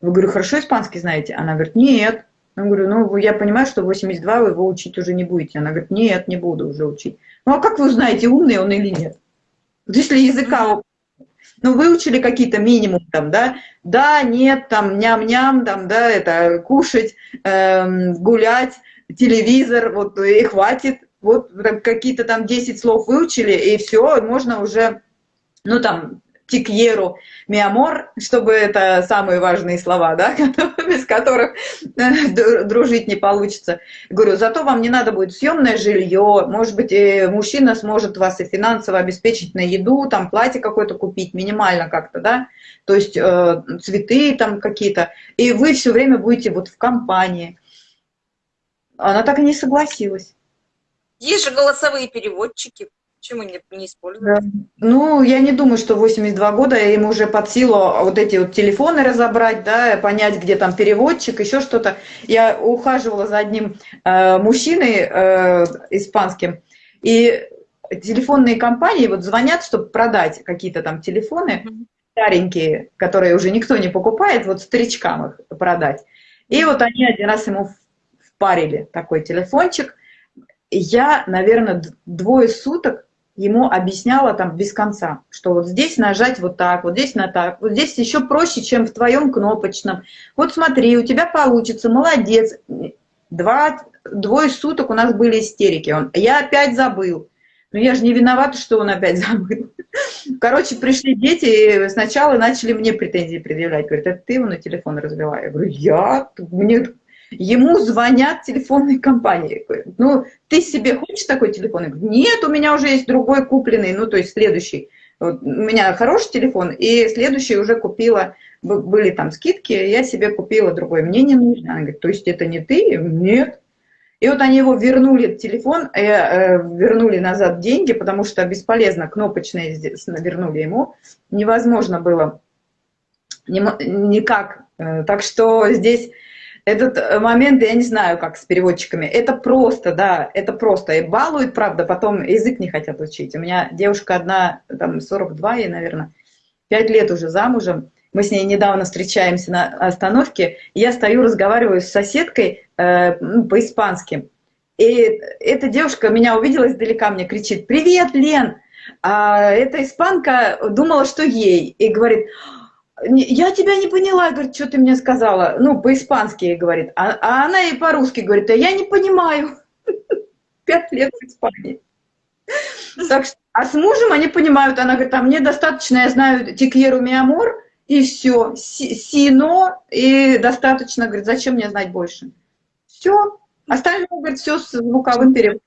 B: Я говорю, хорошо испанский знаете? Она говорит, нет. Я говорю, ну, я понимаю, что 82 вы его учить уже не будете. Она говорит, нет, не буду уже учить. Ну, а как вы узнаете, умный он или нет? Вот если языка... Ну, выучили какие-то минимум там, да, да, нет, там, ням-ням, там, да, это, кушать, эм, гулять, телевизор, вот, и хватит, вот какие-то там 10 слов выучили, и все, можно уже, ну, там, тикьеру, миамор, чтобы это самые важные слова, да, без которых э, дружить не получится. Говорю, зато вам не надо будет съемное жилье, может быть, мужчина сможет вас и финансово обеспечить на еду, там платье какое-то купить, минимально как-то, да, то есть э, цветы там какие-то, и вы все время будете вот в компании. Она так и не согласилась.
A: Есть же голосовые переводчики. Почему не, не использовать?
B: Ну, я не думаю, что 82 года ему уже под силу вот эти вот телефоны разобрать, да, понять, где там переводчик, еще что-то. Я ухаживала за одним э, мужчиной э, испанским, и телефонные компании вот звонят, чтобы продать какие-то там телефоны mm -hmm. старенькие, которые уже никто не покупает, вот старичкам их продать. И вот они один раз ему впарили такой телефончик. Я, наверное, двое суток ему объясняла там без конца, что вот здесь нажать вот так, вот здесь на так, вот здесь еще проще, чем в твоем кнопочном. Вот смотри, у тебя получится, молодец. Два, двое суток у нас были истерики. Он, я опять забыл. Ну я же не виновата, что он опять забыл. Короче, пришли дети и сначала начали мне претензии предъявлять. Говорят, это ты его на телефон развела? Я говорю, я? Мне Ему звонят телефонные компании. Ну, ты себе хочешь такой телефон? Я говорю, нет, у меня уже есть другой купленный, ну, то есть следующий. Вот, у меня хороший телефон, и следующий уже купила, были там скидки, я себе купила другой. Мне не нужно. Она говорит, то есть это не ты? Нет. И вот они его вернули, телефон, э, э, вернули назад деньги, потому что бесполезно, кнопочные здесь вернули ему. Невозможно было никак. Э, так что здесь этот э, момент, я не знаю, как с переводчиками, это просто, да, это просто. И балуют, правда, потом язык не хотят учить. У меня девушка одна, там, 42 ей, наверное, 5 лет уже замужем. Мы с ней недавно встречаемся на остановке, я стою, разговариваю с соседкой э, ну, по-испански. И эта девушка меня увидела издалека, мне кричит, «Привет, Лен!» А эта испанка думала, что ей, и говорит, я тебя не поняла, говорит, что ты мне сказала, ну, по-испански, говорит, а, а она и по-русски говорит, а я не понимаю, пять лет в Испании. Так что, а с мужем они понимают, она говорит, а мне достаточно, я знаю тикьеру миамор, и все, сино, и достаточно, говорит, зачем мне знать больше? Все, остальное, говорит, все с звуковым переводом.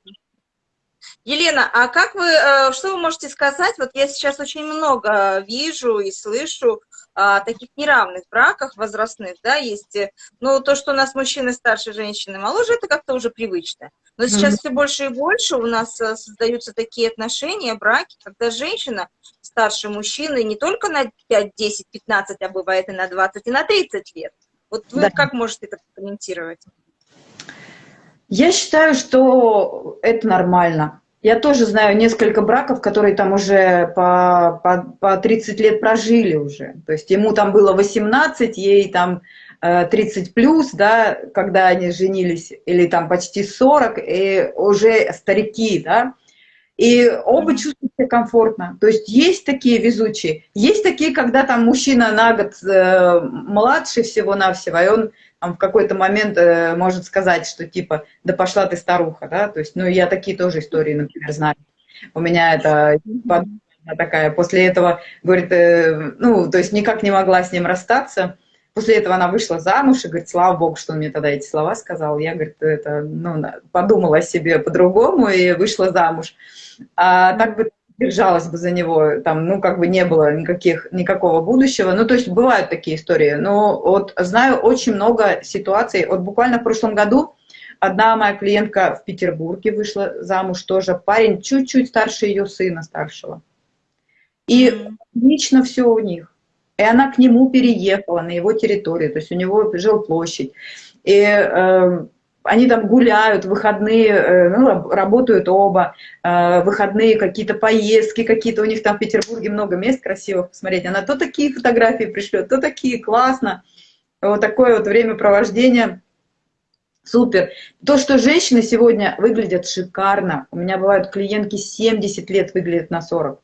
A: Елена, а как вы, э, что вы можете сказать? Вот я сейчас очень много вижу и слышу а, таких неравных браках возрастных, да, есть, э, ну, то, что у нас мужчины старше, женщины моложе, это как-то уже привычно. Но сейчас mm -hmm. все больше и больше у нас э, создаются такие отношения, браки, когда женщина старше мужчины не только на 5, 10, 15, а бывает и на 20, и на 30 лет. Вот вы да. как можете это комментировать?
B: Я считаю, что это нормально. Я тоже знаю несколько браков, которые там уже по, по, по 30 лет прожили уже. То есть ему там было 18, ей там 30 э, плюс, да, когда они женились, или там почти 40, и уже старики, да. И оба чувствуют себя комфортно. То есть есть такие везучие. Есть такие, когда там мужчина на год э, младше всего-навсего, и он в какой-то момент э, может сказать, что типа, да пошла ты старуха, да, то есть, ну, я такие тоже истории, например, знаю. У меня это такая, после этого, говорит, э, ну, то есть никак не могла с ним расстаться. После этого она вышла замуж и говорит, слава богу, что он мне тогда эти слова сказал. Я, говорит, это, ну, подумала о себе по-другому и вышла замуж. А так бы держалась бы за него, там, ну, как бы не было никаких, никакого будущего. Ну, то есть бывают такие истории. Но вот знаю очень много ситуаций. Вот буквально в прошлом году одна моя клиентка в Петербурге вышла замуж тоже. Парень чуть-чуть старше ее сына старшего. И лично все у них. И она к нему переехала на его территорию, то есть у него жилплощадь. И э, они там гуляют, выходные, э, ну, работают оба, э, выходные какие-то поездки какие-то, у них там в Петербурге много мест красивых посмотреть. Она то такие фотографии пришлет, то такие, классно. Вот такое вот времяпровождение. Супер. То, что женщины сегодня выглядят шикарно. У меня бывают клиентки 70 лет выглядят на 40.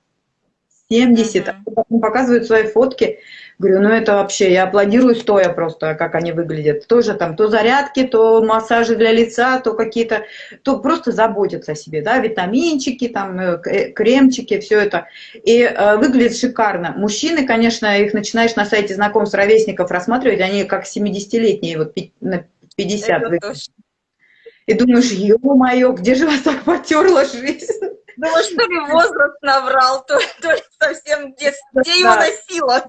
B: 70, а потом показывают свои фотки. Говорю, ну это вообще, я аплодирую стоя просто, как они выглядят. Тоже там то зарядки, то массажи для лица, то какие-то, то просто заботятся о себе, да, витаминчики, там, э, э, кремчики, все это. И э, выглядит шикарно. Мужчины, конечно, их начинаешь на сайте знакомств ровесников рассматривать, они как 70-летние, вот на 50 выглядят. И думаешь, ё-моё, где же вас так потерла жизнь?
A: Думаешь, что ли возраст наврал, то, то ли совсем где, где его носила.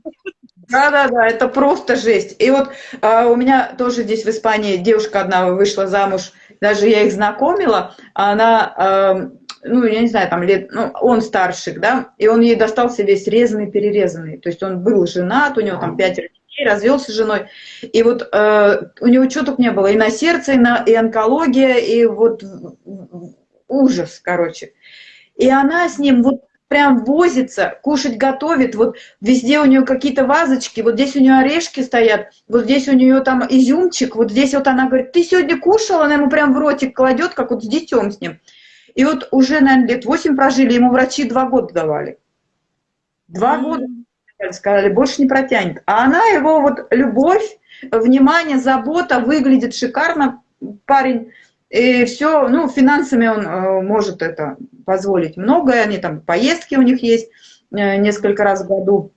B: Да-да-да, это просто жесть. И вот а, у меня тоже здесь в Испании девушка одна вышла замуж, даже я их знакомила, она, а, ну, я не знаю, там лет, ну, он старший, да, и он ей достался весь резанный-перерезанный. То есть он был женат, у него там пятеро детей, развелся с женой. И вот э, у него только не было, и на сердце, и, на, и онкология, и вот ужас, короче. И она с ним вот прям возится, кушать готовит, вот везде у нее какие-то вазочки, вот здесь у нее орешки стоят, вот здесь у нее там изюмчик, вот здесь вот она говорит, ты сегодня кушала, она ему прям в ротик кладет, как вот с детем с ним. И вот уже, наверное, лет восемь прожили, ему врачи два года давали. Два mm года сказали, больше не протянет. А она его вот любовь, внимание, забота, выглядит шикарно, парень, и все, ну, финансами он э, может это позволить многое, они там, поездки у них есть э, несколько раз в году,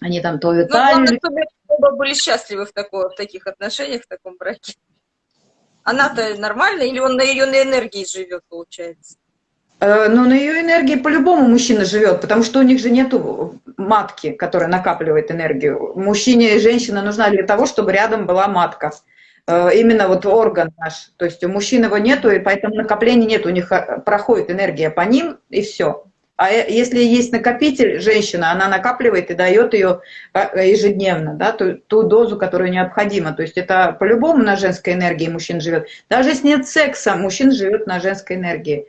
B: они там то в Италию.
A: Ну, оба были счастливы в, такой, в таких отношениях, в таком браке. Она-то нормальная или он на ее на энергии живет, получается?
B: Э, ну, на ее энергии по-любому мужчина живет, потому что у них же нету матки, которая накапливает энергию. Мужчине и женщина нужна для того, чтобы рядом была матка. Э, именно вот орган наш. То есть у мужчин его нету, и поэтому накопления нет, у них э, проходит энергия по ним, и все. А э, если есть накопитель, женщина, она накапливает и дает ее ежедневно, да, ту, ту дозу, которую необходима. То есть это по-любому на женской энергии мужчин живет. Даже если нет секса, мужчин живет на женской энергии.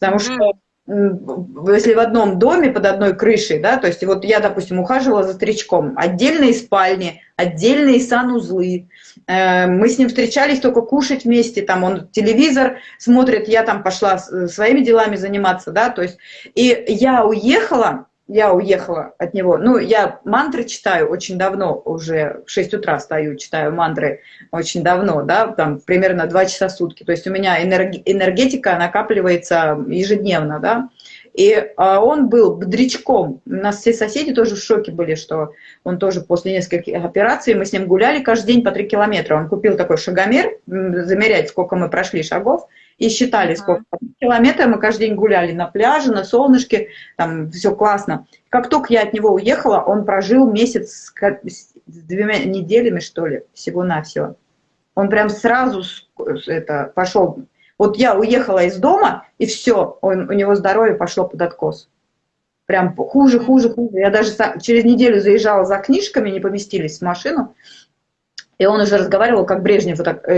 B: Потому что если в одном доме под одной крышей, да, то есть вот я, допустим, ухаживала за старичком, отдельные спальни, отдельные санузлы, э, мы с ним встречались только кушать вместе, там он телевизор смотрит, я там пошла своими делами заниматься, да, то есть, и я уехала, я уехала от него. Ну, я мантры читаю очень давно, уже в 6 утра стою, читаю мантры очень давно, да, там примерно 2 часа в сутки. То есть у меня энергетика накапливается ежедневно, да. И а, он был бодрячком. У нас все соседи тоже в шоке были, что он тоже после нескольких операций, мы с ним гуляли каждый день по 3 километра. Он купил такой шагомер, замерять, сколько мы прошли шагов и считали, сколько километров мы каждый день гуляли на пляже, на солнышке, там все классно. Как только я от него уехала, он прожил месяц с двумя неделями, что ли, всего-навсего. Он прям сразу это, пошел. Вот я уехала из дома, и все, он, у него здоровье пошло под откос. Прям хуже, хуже, хуже. Я даже через неделю заезжала за книжками, не поместились в машину, и он уже разговаривал, как Брежнев, вот так,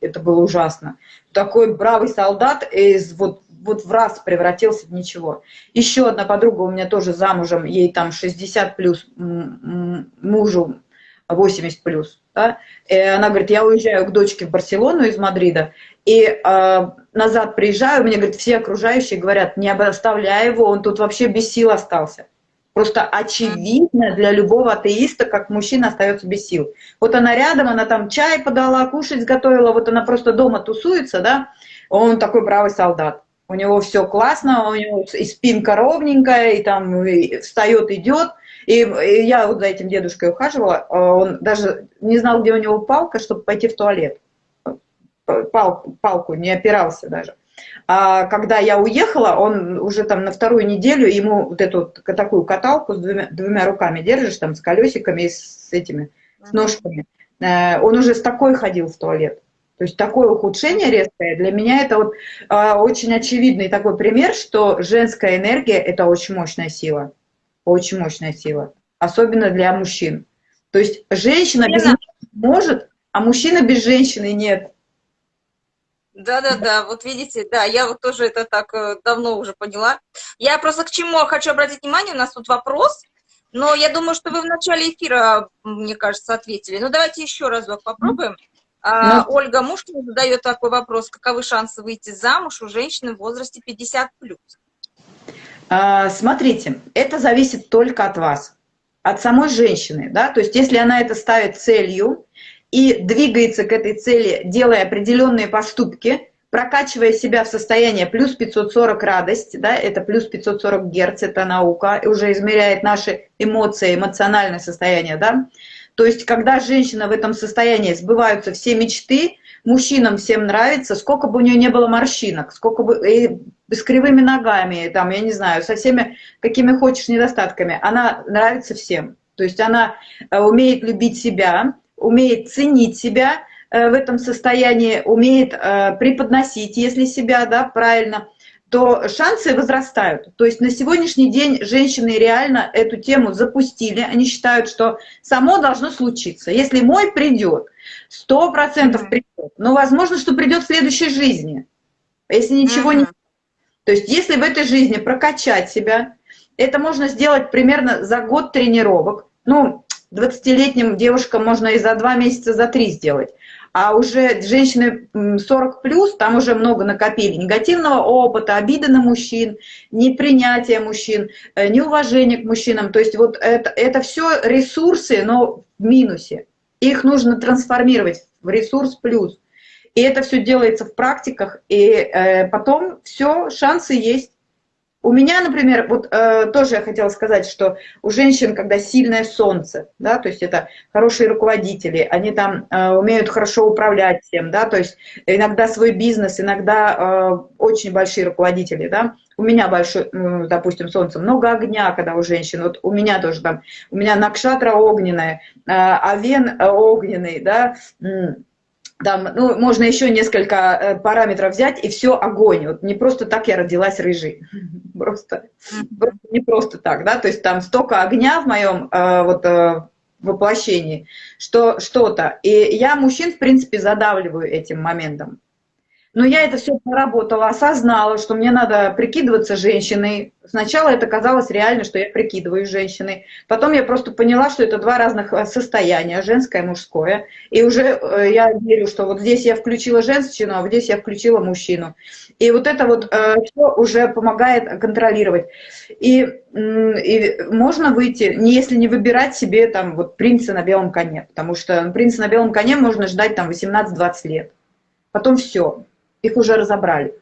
B: это было ужасно. Такой бравый солдат из вот вот в раз превратился в ничего. Еще одна подруга у меня тоже замужем, ей там 60 плюс, мужу 80 плюс. Да? И она говорит, я уезжаю к дочке в Барселону из Мадрида, и э, назад приезжаю, мне, говорит, все окружающие говорят, не оставляй его, он тут вообще без сил остался. Просто очевидно для любого атеиста, как мужчина остается без сил. Вот она рядом, она там чай подала, кушать сготовила, вот она просто дома тусуется, да, он такой бравый солдат. У него все классно, у него и спинка ровненькая, и там встает, идет. И, и я вот за этим дедушкой ухаживала, а он даже не знал, где у него палка, чтобы пойти в туалет. Палку, палку не опирался даже. А когда я уехала, он уже там на вторую неделю, ему вот эту такую каталку с двумя, двумя руками держишь, там с колесиками и с этими, с ножками. Э, он уже с такой ходил в туалет. То есть такое ухудшение резкое, для меня это вот э, очень очевидный такой пример, что женская энергия – это очень мощная сила. Очень мощная сила. Особенно для мужчин. То есть женщина без может, а мужчина без женщины нет.
A: Да-да-да, вот видите, да, я вот тоже это так э, давно уже поняла. Я просто к чему хочу обратить внимание, у нас тут вопрос, но я думаю, что вы в начале эфира, мне кажется, ответили. Ну, давайте еще разок попробуем. А, ну, Ольга Мушкина задает такой вопрос, каковы шансы выйти замуж у женщины в возрасте 50+.
B: А, смотрите, это зависит только от вас, от самой женщины, да, то есть если она это ставит целью и двигается к этой цели, делая определенные поступки, прокачивая себя в состояние плюс 540 радость, да, это плюс 540 герц, это наука, уже измеряет наши эмоции, эмоциональное состояние, да. То есть, когда женщина в этом состоянии сбываются все мечты, мужчинам всем нравится, сколько бы у нее не было морщинок, сколько бы и с кривыми ногами, там, я не знаю, со всеми какими хочешь недостатками, она нравится всем. То есть она э, умеет любить себя, умеет ценить себя, Э, в этом состоянии, умеет э, преподносить, если себя, да, правильно, то шансы возрастают. То есть на сегодняшний день женщины реально эту тему запустили. Они считают, что само должно случиться. Если мой придет, сто процентов придет. Но возможно, что придет в следующей жизни. Если ничего не... То есть если в этой жизни прокачать себя, это можно сделать примерно за год тренировок. Ну, 20-летним девушкам можно и за два месяца, за три сделать а уже женщины 40 плюс, там уже много накопили негативного опыта, обиды на мужчин, непринятие мужчин, э, неуважение к мужчинам. То есть вот это, это все ресурсы, но в минусе. Их нужно трансформировать в ресурс плюс. И это все делается в практиках, и э, потом все, шансы есть. У меня, например, вот э, тоже я хотела сказать, что у женщин, когда сильное солнце, да, то есть это хорошие руководители, они там э, умеют хорошо управлять тем, да, то есть иногда свой бизнес, иногда э, очень большие руководители, да, у меня большой, э, допустим, солнце, много огня, когда у женщин, вот у меня тоже там, у меня накшатра огненная, э, авен огненный, да, там, ну, можно еще несколько э, параметров взять, и все огонь. Вот не просто так я родилась рыжей. Просто, просто не просто так, да, то есть там столько огня в моем э, вот э, воплощении, что что-то. И я мужчин, в принципе, задавливаю этим моментом. Но я это все проработала, осознала, что мне надо прикидываться женщиной. Сначала это казалось реально, что я прикидываюсь женщиной. Потом я просто поняла, что это два разных э, состояния, женское и мужское. И уже э, я верю, что вот здесь я включила женщину, а вот здесь я включила мужчину. И вот это вот э, все уже помогает контролировать. И, и можно выйти, если не выбирать себе там вот принца на белом коне, потому что принца на белом коне можно ждать там 18-20 лет. Потом все, их уже разобрали.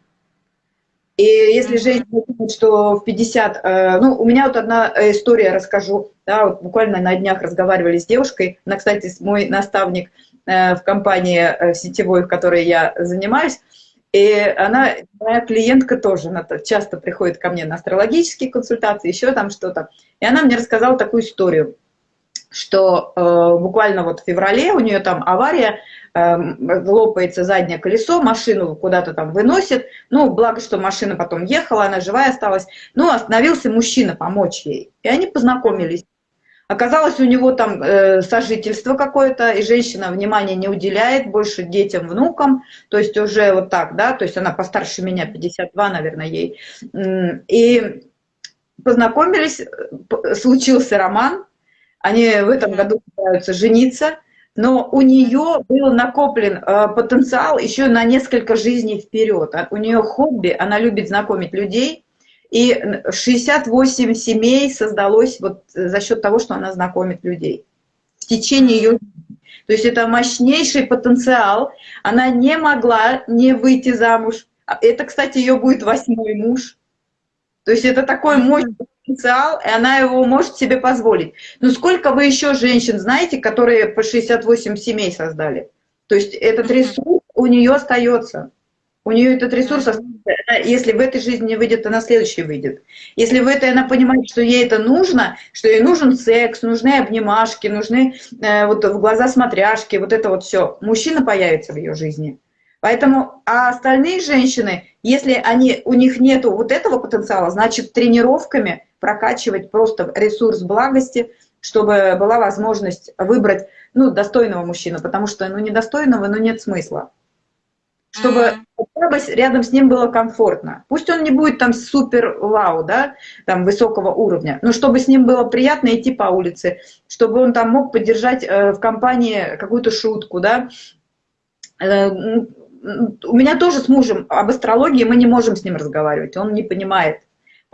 B: И если женщина думает, что в 50... Э, ну, у меня вот одна история расскажу. Да, вот буквально на днях разговаривали с девушкой. Она, кстати, мой наставник э, в компании э, сетевой, в которой я занимаюсь. И она, моя клиентка тоже, она часто приходит ко мне на астрологические консультации, еще там что-то. И она мне рассказала такую историю, что э, буквально вот в феврале у нее там авария, Эм, лопается заднее колесо, машину куда-то там выносит, ну, благо, что машина потом ехала, она живая осталась, ну, остановился мужчина помочь ей, и они познакомились. Оказалось, у него там э, сожительство какое-то, и женщина внимания не уделяет больше детям, внукам, то есть уже вот так, да, то есть она постарше меня, 52, наверное, ей. И познакомились, случился роман, они в этом году пытаются жениться, но у нее был накоплен э, потенциал еще на несколько жизней вперед. А у нее хобби, она любит знакомить людей, и 68 семей создалось вот за счет того, что она знакомит людей в течение ее то есть это мощнейший потенциал. Она не могла не выйти замуж. Это, кстати, ее будет восьмой муж. То есть это такой мощный потенциал, и она его может себе позволить. Но сколько вы еще женщин знаете, которые по 68 семей создали? То есть этот ресурс у нее остается. У нее этот ресурс остается. Если в этой жизни не выйдет, то на следующей выйдет. Если в этой она понимает, что ей это нужно, что ей нужен секс, нужны обнимашки, нужны э, вот в глаза смотряшки, вот это вот все, мужчина появится в ее жизни. Поэтому, а остальные женщины, если они, у них нету вот этого потенциала, значит тренировками прокачивать просто ресурс благости, чтобы была возможность выбрать ну, достойного мужчину, потому что ну, недостойного ну, нет смысла. Чтобы хотя бы рядом с ним было комфортно. Пусть он не будет там супер вау, да, там высокого уровня, но чтобы с ним было приятно идти по улице, чтобы он там мог поддержать э, в компании какую-то шутку, да. Э, у меня тоже с мужем об астрологии мы не можем с ним разговаривать, он не понимает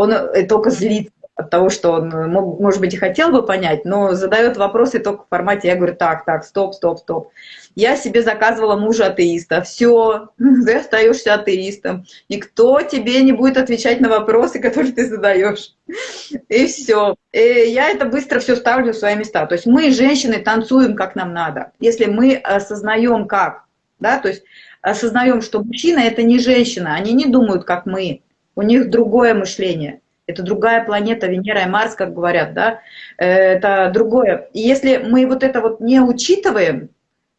B: он э, только злится от того, что он, э, может быть, и хотел бы понять, но задает вопросы только в формате, я говорю, так, так, стоп, стоп, стоп. Я себе заказывала мужа атеиста, все, ты остаешься атеистом, никто тебе не будет отвечать на вопросы, которые ты задаешь. И все. И я это быстро все ставлю в свои места. То есть мы, женщины, танцуем, как нам надо. Если мы осознаем, как, да, то есть осознаем, что мужчина – это не женщина, они не думают, как мы, у них другое мышление. Это другая планета, Венера и Марс, как говорят, да, это другое. И если мы вот это вот не учитываем,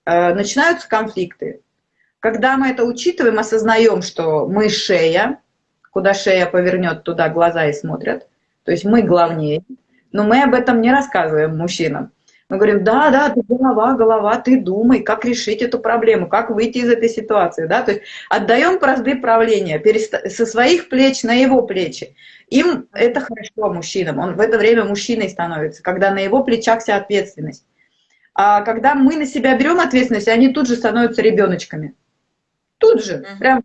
B: э, начинаются конфликты. Когда мы это учитываем, осознаем, что мы шея, куда шея повернет, туда глаза и смотрят, то есть мы главнее, но мы об этом не рассказываем мужчинам. Мы говорим, да, да, ты голова, голова, ты думай, как решить эту проблему, как выйти из этой ситуации, да, то есть отдаем бразды правления со своих плеч на его плечи. Им это хорошо, мужчинам, он в это время мужчиной становится, когда на его плечах вся ответственность. А когда мы на себя берем ответственность, они тут же становятся ребеночками. Тут же, прям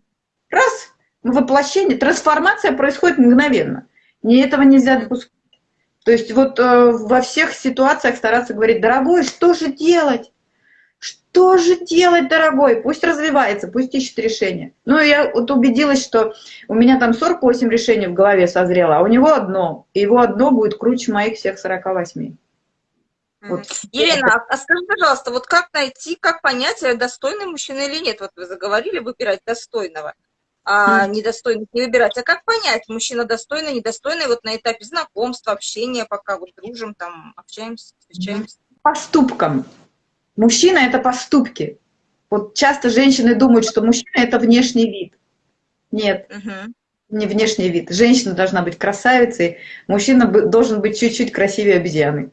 B: раз, воплощение, трансформация происходит мгновенно. Не этого нельзя допускать. То есть вот э, во всех ситуациях стараться говорить, дорогой, что же делать? Что же делать, дорогой? Пусть развивается, пусть ищет решение. Ну, я вот убедилась, что у меня там 48 решений в голове созрело, а у него одно. И его одно будет круче моих всех 48.
A: Вот. Елена, а, скажи, пожалуйста, вот как найти, как понять, э, достойный мужчина или нет? Вот вы заговорили выбирать достойного а недостойных не выбирать. А как понять, мужчина достойный, недостойный, вот на этапе знакомства, общения, пока вот дружим, там, общаемся, встречаемся?
B: Поступкам. Мужчина — это поступки. Вот часто женщины думают, что мужчина — это внешний вид. Нет, угу. не внешний вид. Женщина должна быть красавицей, мужчина должен быть чуть-чуть красивее обезьяны.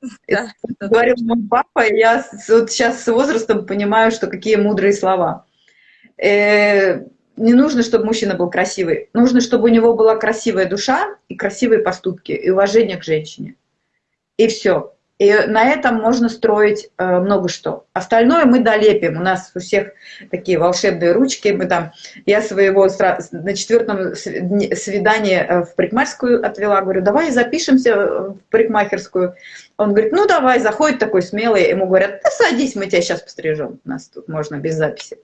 B: Да, это говорил мой папа, и я вот сейчас с возрастом понимаю, что какие мудрые слова. Э, не нужно, чтобы мужчина был красивый. Нужно, чтобы у него была красивая душа и красивые поступки, и уважение к женщине. И все. И на этом можно строить э, много что. Остальное мы долепим. У нас у всех такие волшебные ручки. Мы там, я своего на четвертом свидании э, в парикмахерскую отвела. Говорю, давай запишемся в парикмахерскую. Он говорит, ну давай, заходит такой смелый. Ему говорят, да садись, мы тебя сейчас пострижем. У нас тут можно без записи.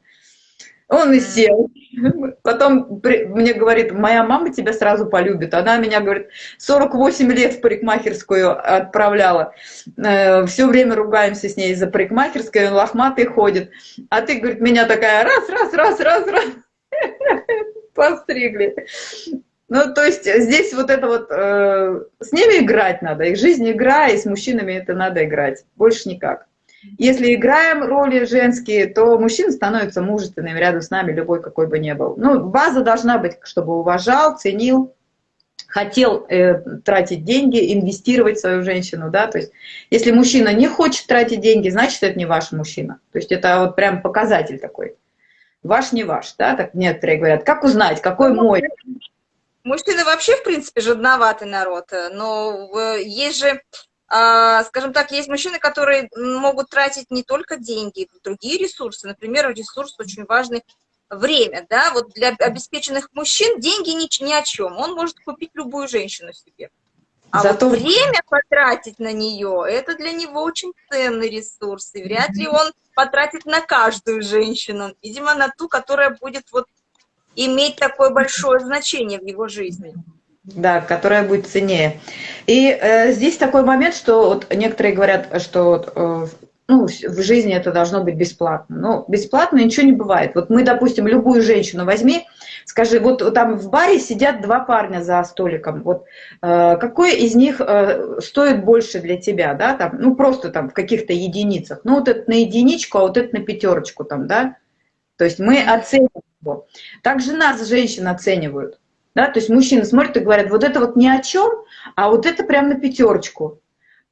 B: Он и сел. Потом мне говорит, моя мама тебя сразу полюбит. Она меня, говорит, 48 лет в парикмахерскую отправляла. Э, Все время ругаемся с ней из-за парикмахерской, он лохматый ходит. А ты, говорит, меня такая раз, раз, раз, раз, раз. Постригли. Ну, то есть здесь вот это вот, э, с ними играть надо. Их жизнь игра, и с мужчинами это надо играть. Больше никак. Если играем роли женские, то мужчина становится мужественным рядом с нами, любой какой бы ни был. Ну, база должна быть, чтобы уважал, ценил, хотел э, тратить деньги, инвестировать в свою женщину, да, то есть если мужчина не хочет тратить деньги, значит, это не ваш мужчина. То есть это вот прям показатель такой. Ваш не ваш, да, так некоторые говорят. Как узнать, какой мой?
A: Мужчины вообще, в принципе, жадноватый народ, но есть же скажем так, есть мужчины, которые могут тратить не только деньги, другие ресурсы. Например, ресурс очень важный время, да, вот для обеспеченных мужчин деньги ни, ни о чем, он может купить любую женщину себе. А Зато... вот время потратить на нее, это для него очень ценный ресурс, и вряд ли он потратит на каждую женщину, видимо, на ту, которая будет вот иметь такое большое значение в его жизни.
B: Да, которая будет ценнее. И э, здесь такой момент, что вот некоторые говорят, что э, ну, в жизни это должно быть бесплатно. Но бесплатно ничего не бывает. Вот мы, допустим, любую женщину возьми, скажи, вот там в баре сидят два парня за столиком. Вот э, какой из них э, стоит больше для тебя, да, там, ну просто там в каких-то единицах. Ну вот это на единичку, а вот это на пятерочку там, да. То есть мы оцениваем его. Также нас женщин оценивают. Да? То есть мужчины смотрят и говорят, вот это вот ни о чем, а вот это прям на пятерочку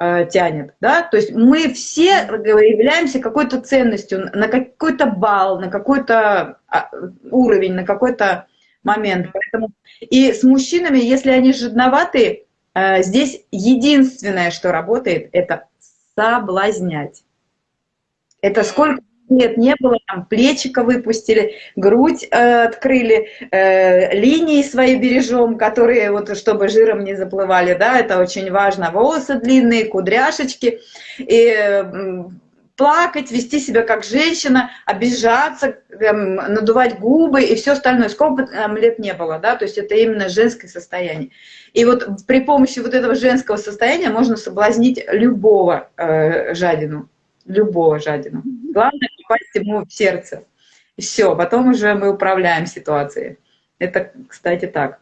B: э, тянет. Да? То есть мы все являемся какой-то ценностью, на какой-то балл, на какой-то а, уровень, на какой-то момент. Поэтому и с мужчинами, если они жадноваты, э, здесь единственное, что работает, это соблазнять. Это сколько нет, не было, там плечика выпустили, грудь э, открыли, э, линии свои бережем, которые вот чтобы жиром не заплывали, да, это очень важно, волосы длинные, кудряшечки, и э, плакать, вести себя как женщина, обижаться, эм, надувать губы и все остальное. Сколько бы там лет не было, да, то есть это именно женское состояние. И вот при помощи вот этого женского состояния можно соблазнить любого э, жадину, любого жадину. Главное попасть ему в сердце. Все, потом уже мы управляем ситуацией. Это, кстати, так.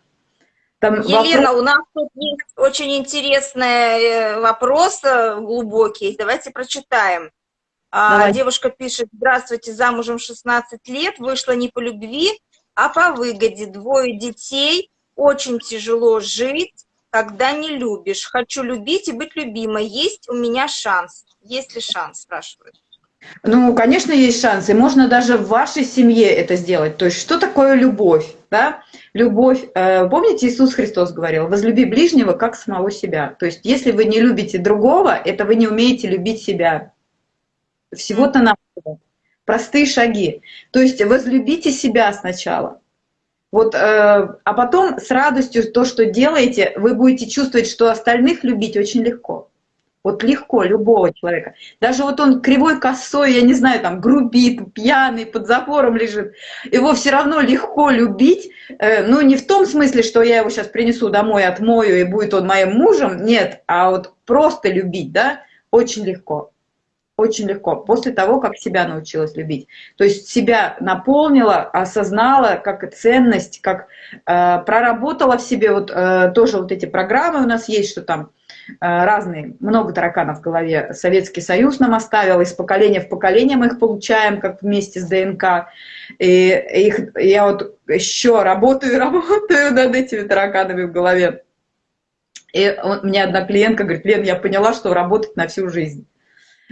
A: Там Елена, вопрос... у нас тут есть очень интересный э, вопрос, э, глубокий. Давайте прочитаем. А, Давай. Девушка пишет, здравствуйте, замужем 16 лет, вышла не по любви, а по выгоде. Двое детей, очень тяжело жить, когда не любишь. Хочу любить и быть любимой. Есть у меня шанс? Есть ли шанс, спрашивают.
B: Ну, конечно, есть шансы. Можно даже в вашей семье это сделать. То есть, что такое любовь? Да? Любовь, э, помните, Иисус Христос говорил, возлюби ближнего, как самого себя. То есть, если вы не любите другого, это вы не умеете любить себя. Всего-то на простые шаги. То есть возлюбите себя сначала. Вот, э, а потом с радостью то, что делаете, вы будете чувствовать, что остальных любить очень легко. Вот легко любого человека. Даже вот он кривой косой, я не знаю, там грубит, пьяный, под запором лежит. Его все равно легко любить. Э, ну, не в том смысле, что я его сейчас принесу домой, отмою, и будет он моим мужем. Нет, а вот просто любить, да, очень легко очень легко, после того, как себя научилась любить. То есть себя наполнила, осознала как ценность, как э, проработала в себе, вот э, тоже вот эти программы у нас есть, что там разные, много тараканов в голове. Советский Союз нам оставил, из поколения в поколение мы их получаем, как вместе с ДНК. И их, я вот еще работаю работаю над этими тараканами в голове. И у меня одна клиентка говорит, Лен, я поняла, что работать на всю жизнь.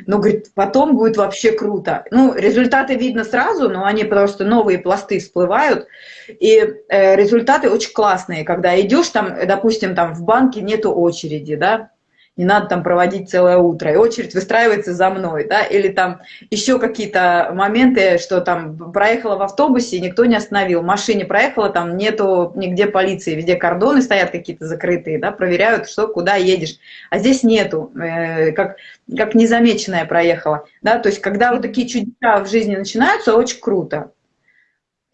B: Ну, говорит, потом будет вообще круто. Ну, результаты видно сразу, но они просто новые пласты всплывают. И э, результаты очень классные, когда идешь там, допустим, там в банке нету очереди, да, не надо там проводить целое утро, и очередь выстраивается за мной, да, или там еще какие-то моменты, что там проехала в автобусе, никто не остановил, в машине проехала, там нету нигде полиции, везде кордоны стоят какие-то закрытые, да, проверяют, что, куда едешь, а здесь нету, э, как, как незамеченная проехала, да, то есть когда вот такие чудеса в жизни начинаются, очень круто.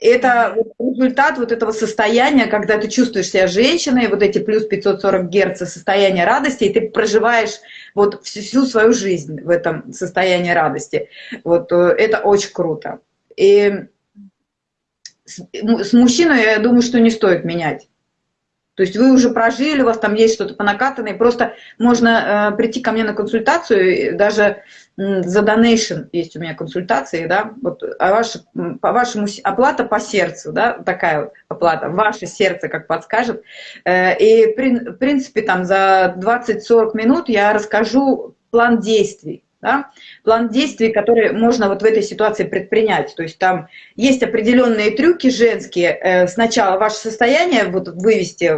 B: Это результат вот этого состояния, когда ты чувствуешь себя женщиной, вот эти плюс 540 герц состояние радости, и ты проживаешь вот всю свою жизнь в этом состоянии радости. Вот э, это очень круто. И с мужчиной, я думаю, что не стоит менять. То есть вы уже прожили, у вас там есть что-то понакатанное, просто можно э, прийти ко мне на консультацию, даже за донейшн есть у меня консультации, да, вот, а ваше, по вашему, оплата по сердцу, да, такая вот оплата, ваше сердце как подскажет. Э, и, в принципе, там за 20-40 минут я расскажу план действий, да? План действий, который можно вот в этой ситуации предпринять. То есть там есть определенные трюки женские. Э, сначала ваше состояние вот вывести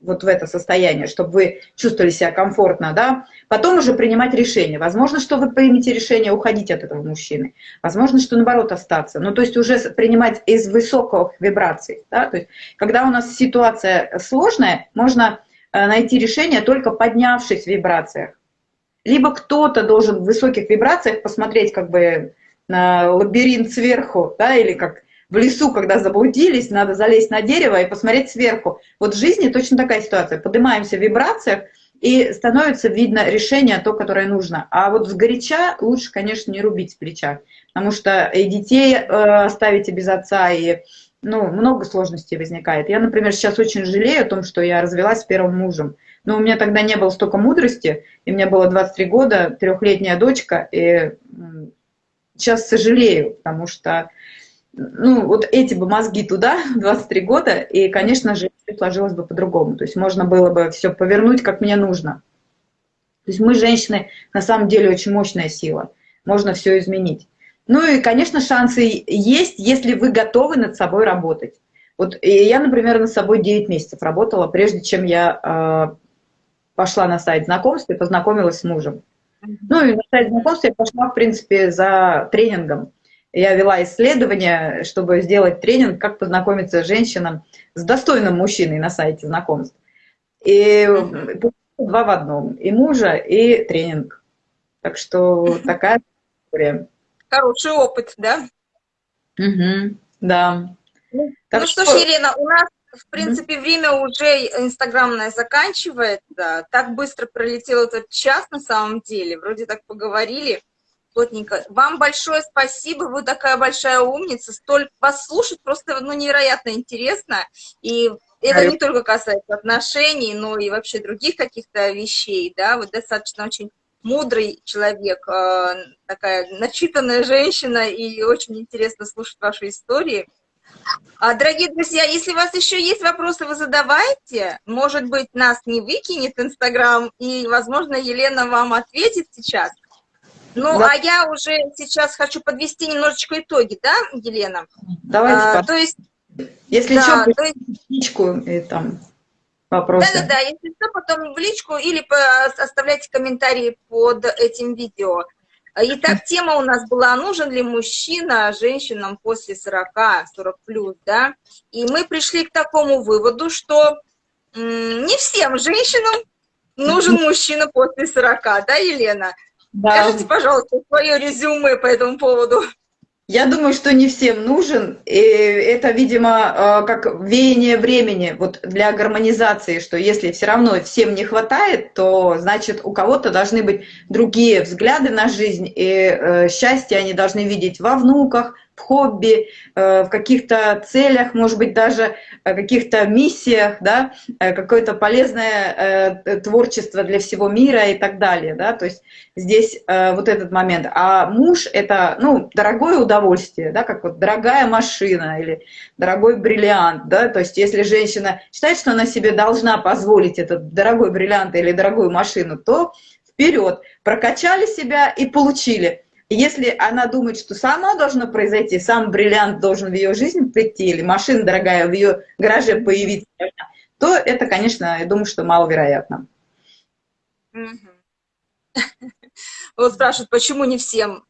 B: вот в это состояние, чтобы вы чувствовали себя комфортно, да? Потом уже принимать решение. Возможно, что вы примете решение уходить от этого мужчины. Возможно, что наоборот остаться. Ну, то есть уже принимать из высоких вибраций, да? То есть когда у нас ситуация сложная, можно э, найти решение только поднявшись в вибрациях либо кто-то должен в высоких вибрациях посмотреть как бы на лабиринт сверху, да, или как в лесу, когда заблудились, надо залезть на дерево и посмотреть сверху. Вот в жизни точно такая ситуация. Поднимаемся в вибрациях, и становится видно решение, то, которое нужно. А вот с горяча лучше, конечно, не рубить с плеча, потому что и детей э, оставите без отца, и ну, много сложностей возникает. Я, например, сейчас очень жалею о том, что я развелась с первым мужем. Но у меня тогда не было столько мудрости, и мне было 23 года, трехлетняя дочка, и сейчас сожалею, потому что ну, вот эти бы мозги туда, 23 года, и, конечно же, сложилось бы по-другому. То есть можно было бы все повернуть, как мне нужно. То есть мы, женщины, на самом деле очень мощная сила. Можно все изменить. Ну и, конечно, шансы есть, если вы готовы над собой работать. Вот я, например, над собой 9 месяцев работала, прежде чем я а, пошла на сайт знакомств и познакомилась с мужем. Ну и на сайт знакомств я пошла, в принципе, за тренингом. я вела исследование, чтобы сделать тренинг, как познакомиться с женщинам, с достойным мужчиной на сайте знакомств. И два в одном, и мужа, и тренинг. Так что такая история.
A: Хороший опыт, да?
B: Угу, да.
A: Ну, так ну что, что ж, Елена, у нас, в принципе, время уже инстаграмное заканчивается. Так быстро пролетел этот час на самом деле. Вроде так поговорили плотненько. Вам большое спасибо, вы такая большая умница. Столь вас слушать просто ну, невероятно интересно. И это не только касается отношений, но и вообще других каких-то вещей, да, вы достаточно очень мудрый человек, э, такая начитанная женщина, и очень интересно слушать ваши истории. А, дорогие друзья, если у вас еще есть вопросы, вы задавайте. Может быть, нас не выкинет Инстаграм, и, возможно, Елена вам ответит сейчас. Ну, да. а я уже сейчас хочу подвести немножечко итоги, да, Елена?
B: Давайте.
A: А, то есть...
B: Если да, что, то есть... личку и там вопросы.
A: Да-да-да, если что, потом в личку или оставляйте комментарии под этим видео. Итак, тема у нас была, нужен ли мужчина женщинам после 40, 40 плюс, да? И мы пришли к такому выводу, что не всем женщинам нужен мужчина после 40, да, Елена? Да. Скажите, пожалуйста, свое резюме по этому поводу.
B: Я думаю, что не всем нужен. И это, видимо, э, как веяние времени вот для гармонизации, что если все равно всем не хватает, то значит у кого-то должны быть другие взгляды на жизнь, и э, счастье они должны видеть во внуках, в хобби, э, в каких-то целях, может быть, даже каких-то миссиях, да, какое-то полезное творчество для всего мира и так далее, да, то есть здесь вот этот момент. А муж – это, ну, дорогое удовольствие, да, как вот дорогая машина или дорогой бриллиант, да, то есть если женщина считает, что она себе должна позволить этот дорогой бриллиант или дорогую машину, то вперед, прокачали себя и получили. Если она думает, что само должно произойти, сам бриллиант должен в ее жизнь прийти, или машина дорогая в ее гараже появиться, то это, конечно, я думаю, что маловероятно.
A: Вот спрашивают, почему не всем?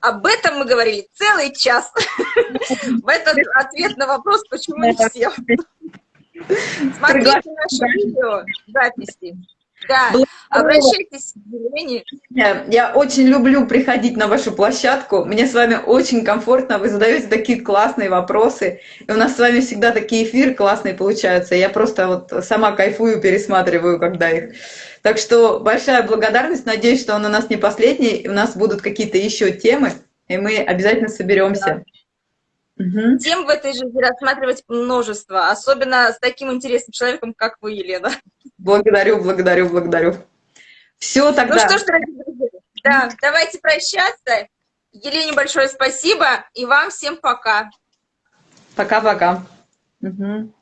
A: Об этом мы говорили целый час. В этот ответ на вопрос, почему не всем. Смотрите наше видео, записи. Да, обращайтесь к Елене.
B: Я очень люблю приходить на вашу площадку. Мне с вами очень комфортно. Вы задаете такие классные вопросы. И у нас с вами всегда такие эфиры классные получаются. Я просто вот сама кайфую, пересматриваю, когда их. Так что большая благодарность. Надеюсь, что он у нас не последний. И у нас будут какие-то еще темы. И мы обязательно соберемся.
A: Да. Угу. Тем в этой жизни рассматривать множество. Особенно с таким интересным человеком, как вы, Елена.
B: Благодарю, благодарю, благодарю. Все тогда.
A: Ну что ж, дорогие друзья, да, давайте прощаться. Елене большое спасибо, и вам всем пока.
B: Пока-пока. Угу.